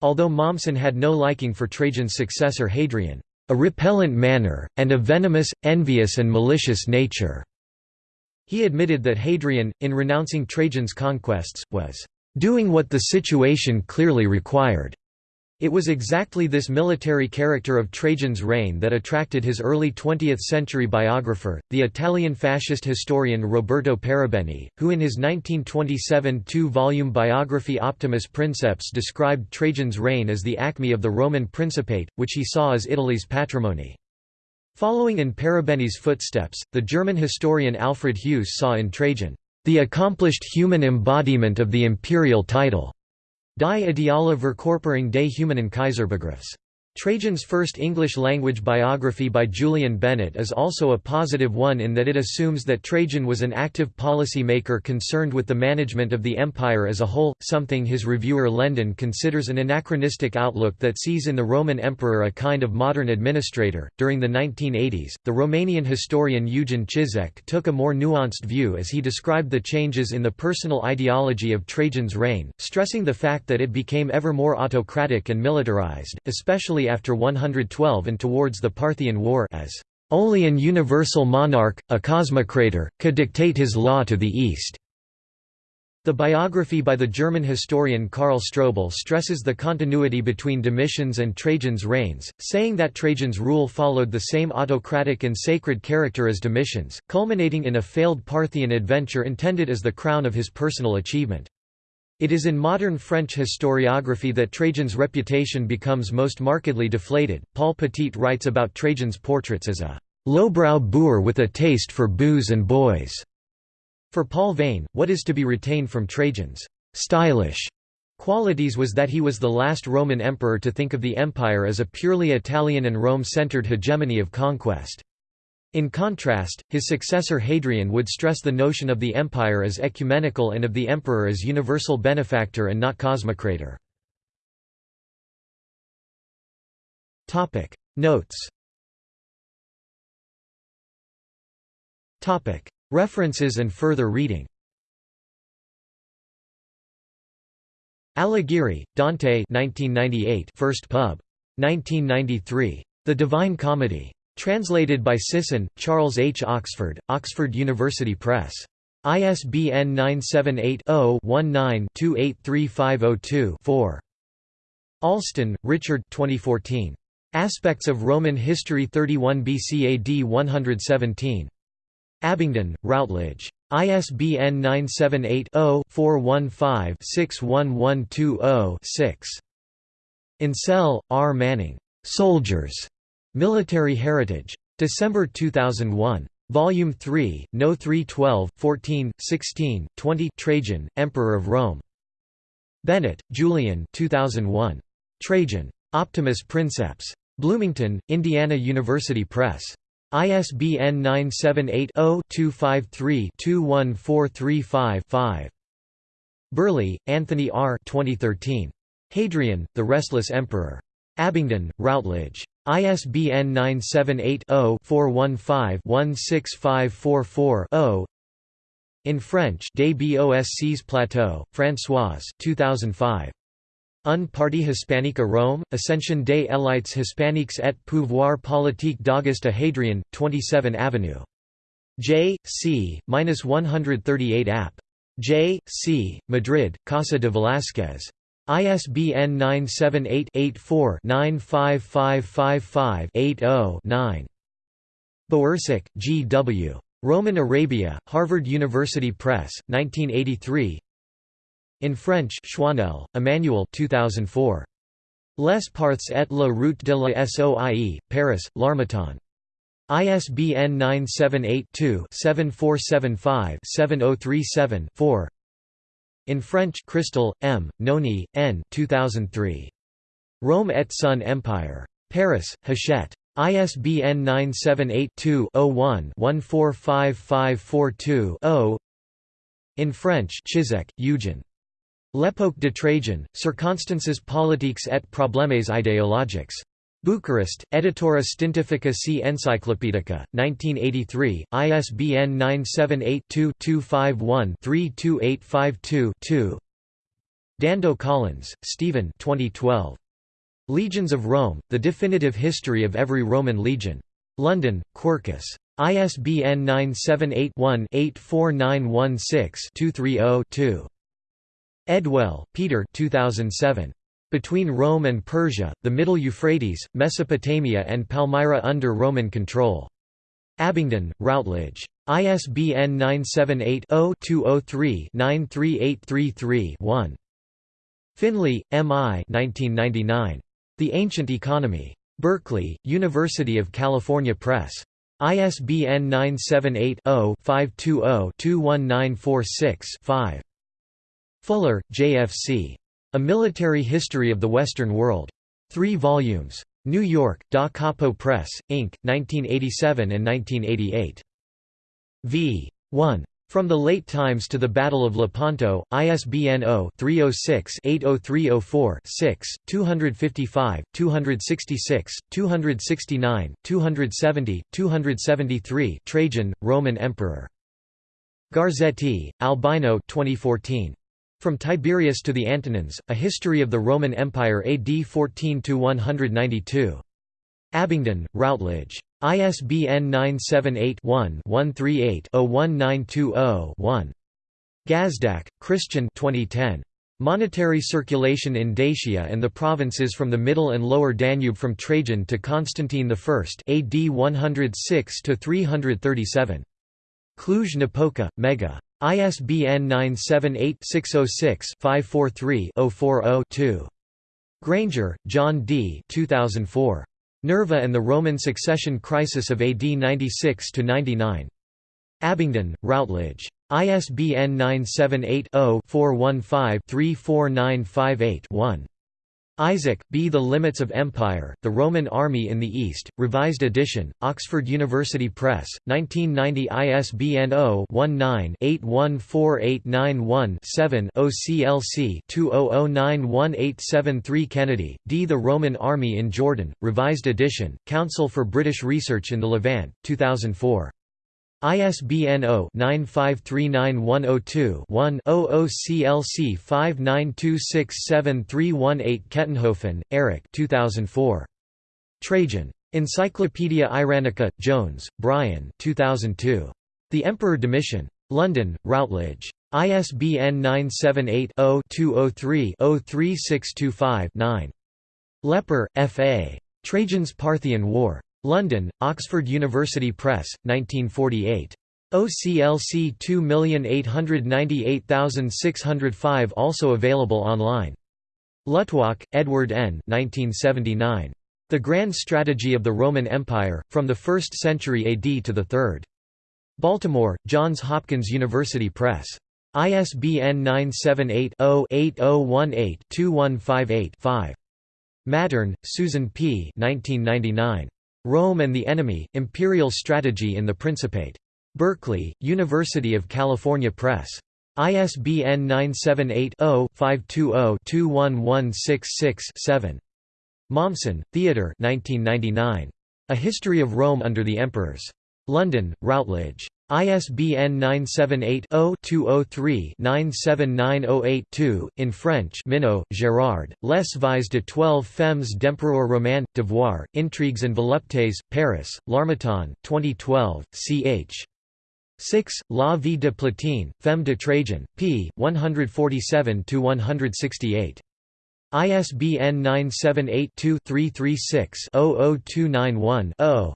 Although Mommsen had no liking for Trajan's successor Hadrian, a repellent manner, and a venomous, envious and malicious nature. He admitted that Hadrian, in renouncing Trajan's conquests, was doing what the situation clearly required. It was exactly this military character of Trajan's reign that attracted his early 20th-century biographer, the Italian fascist historian Roberto Paribeni, who in his 1927 two-volume biography Optimus Princeps described Trajan's reign as the acme of the Roman Principate, which he saw as Italy's patrimony. Following in Paribeni's footsteps, the German historian Alfred Heuss saw in Trajan the accomplished human embodiment of the imperial title. Die Ideale Verkörperung des humanen Kaiserbegriffs. Trajan's first English-language biography by Julian Bennett is also a positive one in that it assumes that Trajan was an active policy-maker concerned with the management of the empire as a whole, something his reviewer Lendon considers an anachronistic outlook that sees in the Roman emperor a kind of modern administrator. During the 1980s, the Romanian historian Eugen Cizek took a more nuanced view as he described the changes in the personal ideology of Trajan's reign, stressing the fact that it became ever more autocratic and militarized, especially after 112 and towards the Parthian War as only an universal monarch, a cosmocrator, could dictate his law to the East. The biography by the German historian Karl Strobel stresses the continuity between Domitian's and Trajan's reigns, saying that Trajan's rule followed the same autocratic and sacred character as Domitian's, culminating in a failed Parthian adventure intended as the crown of his personal achievement. It is in modern French historiography that Trajan's reputation becomes most markedly deflated. Paul Petit writes about Trajan's portraits as a lowbrow boor with a taste for booze and boys. For Paul Veyne, what is to be retained from Trajan's stylish qualities was that he was the last Roman emperor to think of the empire as a purely Italian and Rome-centered hegemony of conquest. In contrast, his successor Hadrian would stress the notion of the empire as ecumenical and of the emperor as universal benefactor and not cosmocrator. Notes References and further reading Alighieri, Dante 1998 First pub. 1993. The Divine Comedy. Translated by Sisson, Charles H. Oxford, Oxford University Press. ISBN 978-0-19-283502-4. Alston, Richard 2014. Aspects of Roman History 31 BC AD 117. Abingdon, Routledge. ISBN 978-0-415-61120-6. Insel, R. Manning. Soldiers. Military Heritage. December 2001. Volume 3, No 312, 14, 16, 20 Trajan, Emperor of Rome. Bennett, Julian 2001. Trajan. Optimus Princeps. Bloomington, Indiana University Press. ISBN 978-0-253-21435-5. Birley, Anthony R. 2013. Hadrian, The Restless Emperor. Abingdon, Routledge. ISBN 978-0-415-16544-0 In French Des Boscs Plateau, Françoise 2005. Un parti hispanique à Rome, Ascension des élites hispaniques et pouvoir politique d'Auguste Hadrian, 27 Avenue. J. C. 138 App. J. C. Madrid, Casa de Velázquez. ISBN 978-84-95555-80-9. Bowersock, G. W. Roman Arabia, Harvard University Press, 1983 in French Chouinel, Emmanuel 2004. Les Parts et la route de la Soie, Paris, L'Harmattan. ISBN 978-2-7475-7037-4 In French Christel, M., Noni, N. 2003. Rome et son Empire. Paris, Hachette. ISBN 978 2 one 145542 0 In French Cizek, Eugen. L'époque de Trajan, Circonstances politiques et problèmes idéologiques. Bucharest, Editora Stintifica C. Encyclopedica, 1983, ISBN 978-2-251-32852-2 Dando Collins, Stephen 2012. Legions of Rome, The Definitive History of Every Roman Legion. London, Quercus. ISBN 978 one 84916 230 2 Edwell, Peter 2007. Between Rome and Persia, the Middle Euphrates, Mesopotamia and Palmyra under Roman control. Abingdon, Routledge. ISBN 978-0-203-93833-1. Finley, M. I. 1999. The Ancient Economy. Berkeley, University of California Press. ISBN 978 0 520 21946 5. Fuller, J.F.C. A Military History of the Western World. 3 volumes. New York, Da Capo Press, Inc., 1987 and 1988. v. 1. From the Late Times to the Battle of Lepanto, ISBN 0-306-80304-6, 255, 266, 269, 270, 273 Trajan, Roman Emperor. Garzetti, Albino 2014. From Tiberius to the Antonines, A History of the Roman Empire AD 14–192. Abingdon, Routledge. ISBN 978-1-138-01920-1. Gazdak, Christian 2010. Monetary circulation in Dacia and the provinces from the Middle and Lower Danube from Trajan to Constantine I AD 106–337. Cluj-Napoca, Mega. ISBN 978-606-543-040-2. Granger, John D. 2004. Nerva and the Roman Succession Crisis of AD 96–99. Abingdon, Routledge. ISBN 978 0 415 34958 1. Isaac, B. The Limits of Empire, The Roman Army in the East, Revised Edition, Oxford University Press, 1990 ISBN 0-19-814891-7 OCLC 20091873 Kennedy, D. The Roman Army in Jordan, Revised Edition, Council for British Research in the Levant, 2004. ISBN 0-9539102-1 OOCLC 59267318 Kettenhofen, Eric 2004. Trajan. Encyclopaedia Iranica, Jones, Brian 2002. The Emperor Domitian. London, Routledge. ISBN 978-0-203-03625-9. Lepper, F. A. Trajan's Parthian War. London, Oxford University Press, 1948. OCLC 2898605 also available online. Luttwak, Edward N. 1979. The Grand Strategy of the Roman Empire, from the 1st century AD to the 3rd. Baltimore, Johns Hopkins University Press. ISBN 978 0 8018 2158 5. Mattern, Susan P. 1999. Rome and the Enemy, Imperial Strategy in the Principate. Berkeley, University of California Press. ISBN 978-0-520-21166-7. Mommsen, Theodore A History of Rome under the Emperors. London, Routledge. ISBN 978-0-203-97908-2, in French Minaud, Gérard, Les Vies de twelve femmes d'Empereur Romain, Devoir, Intrigues and Voluptés, Paris, L'Harmattan, 2012, ch. 6, La vie de Platine, Femme de Trajan, p. 147–168. ISBN 978-2-336-00291-0.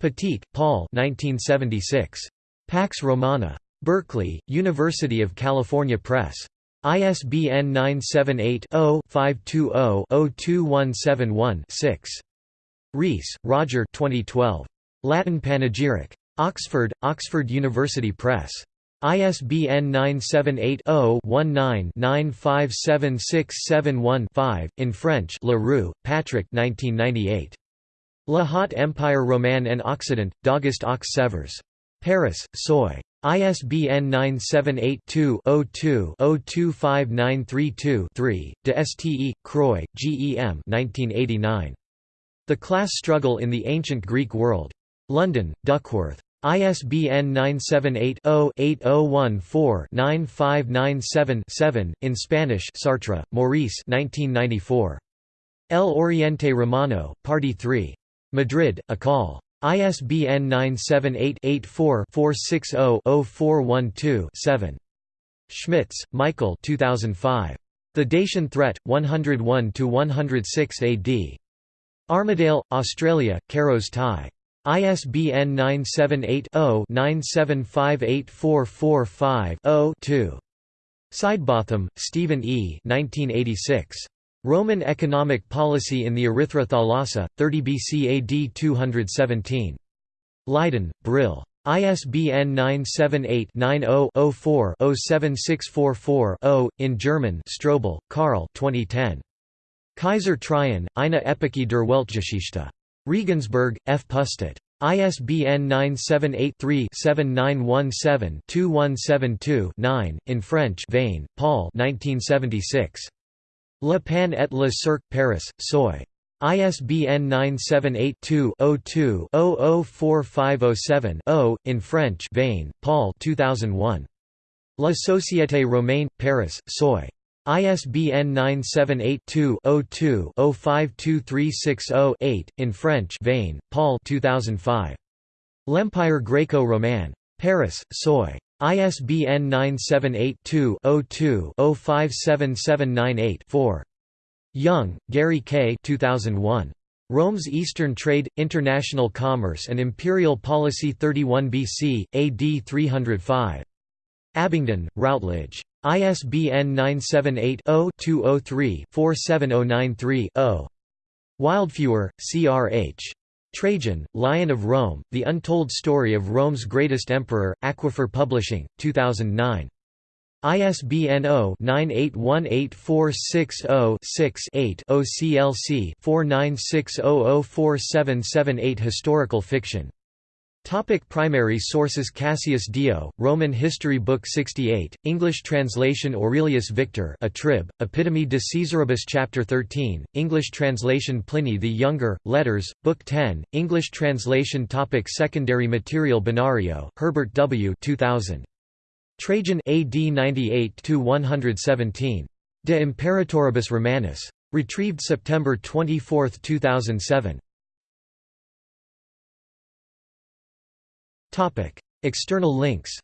Petit, Paul 1976. Pax Romana. Berkeley, University of California Press. ISBN 978-0-520-02171-6. Rees, Roger 2012. Latin Panegyric. Oxford, Oxford University Press. ISBN 978-0-19-957671-5, in French Leroux, Patrick 1998. La Haute Empire Romain en Occident, d'Auguste Aux Sevres. Paris, Soy. ISBN 978-2-02-025932-3, de Ste. Croix, G. M. 1989. The Class Struggle in the Ancient Greek World. London, Duckworth. ISBN 978-0-8014-9597-7, in Spanish Sartre, Maurice 1994. El Oriente Romano, Party 3. Madrid, Akal. ISBN 978-84-460-0412-7. Schmitz, Michael 2005. The Dacian Threat, 101–106 AD. Armidale, Australia, Caros Tie. ISBN 978-0-9758445-0-2. Sidebotham, Stephen E. 1986. Roman Economic Policy in the Erythra Thalassa, 30 BC AD 217. Leiden, Brill. ISBN 978-90-04-07644-0, in German Strobel, Karl 2010. Kaiser Traian, eine Epoche der Weltgeschichte. Regensburg, F. Pustet. ISBN 978-3-7917-2172-9, in French Veyne, Paul 1976. Le Pan et le Cirque Paris, Soy. ISBN 978-2-02-004507-0, in French Veyne, Paul 2001. La Société Romaine, Paris, Soy. ISBN 978-2-02-052360-8, in French Veyne, Paul 2005. L'Empire Greco-Roman. Paris, Soy. ISBN 978-2-02-057798-4. Young, Gary K. 2001. Rome's Eastern Trade, International Commerce and Imperial Policy 31 BC, AD 305. Abingdon, Routledge. ISBN 978-0-203-47093-0. Wildfeuer, C. R. H. Trajan, Lion of Rome, The Untold Story of Rome's Greatest Emperor, Aquifer Publishing, 2009. ISBN 0-98184600-6-8 OCLC 4960047778 Historical fiction Topic primary sources Cassius Dio, Roman History Book 68, English translation Aurelius Victor a trib, Epitome de Caesaribus Chapter 13, English translation Pliny the Younger, Letters, Book 10, English translation topic Secondary material Benario, Herbert W. 2000. Trajan AD 98–117. De Imperatoribus Romanis. Retrieved September 24, 2007. External links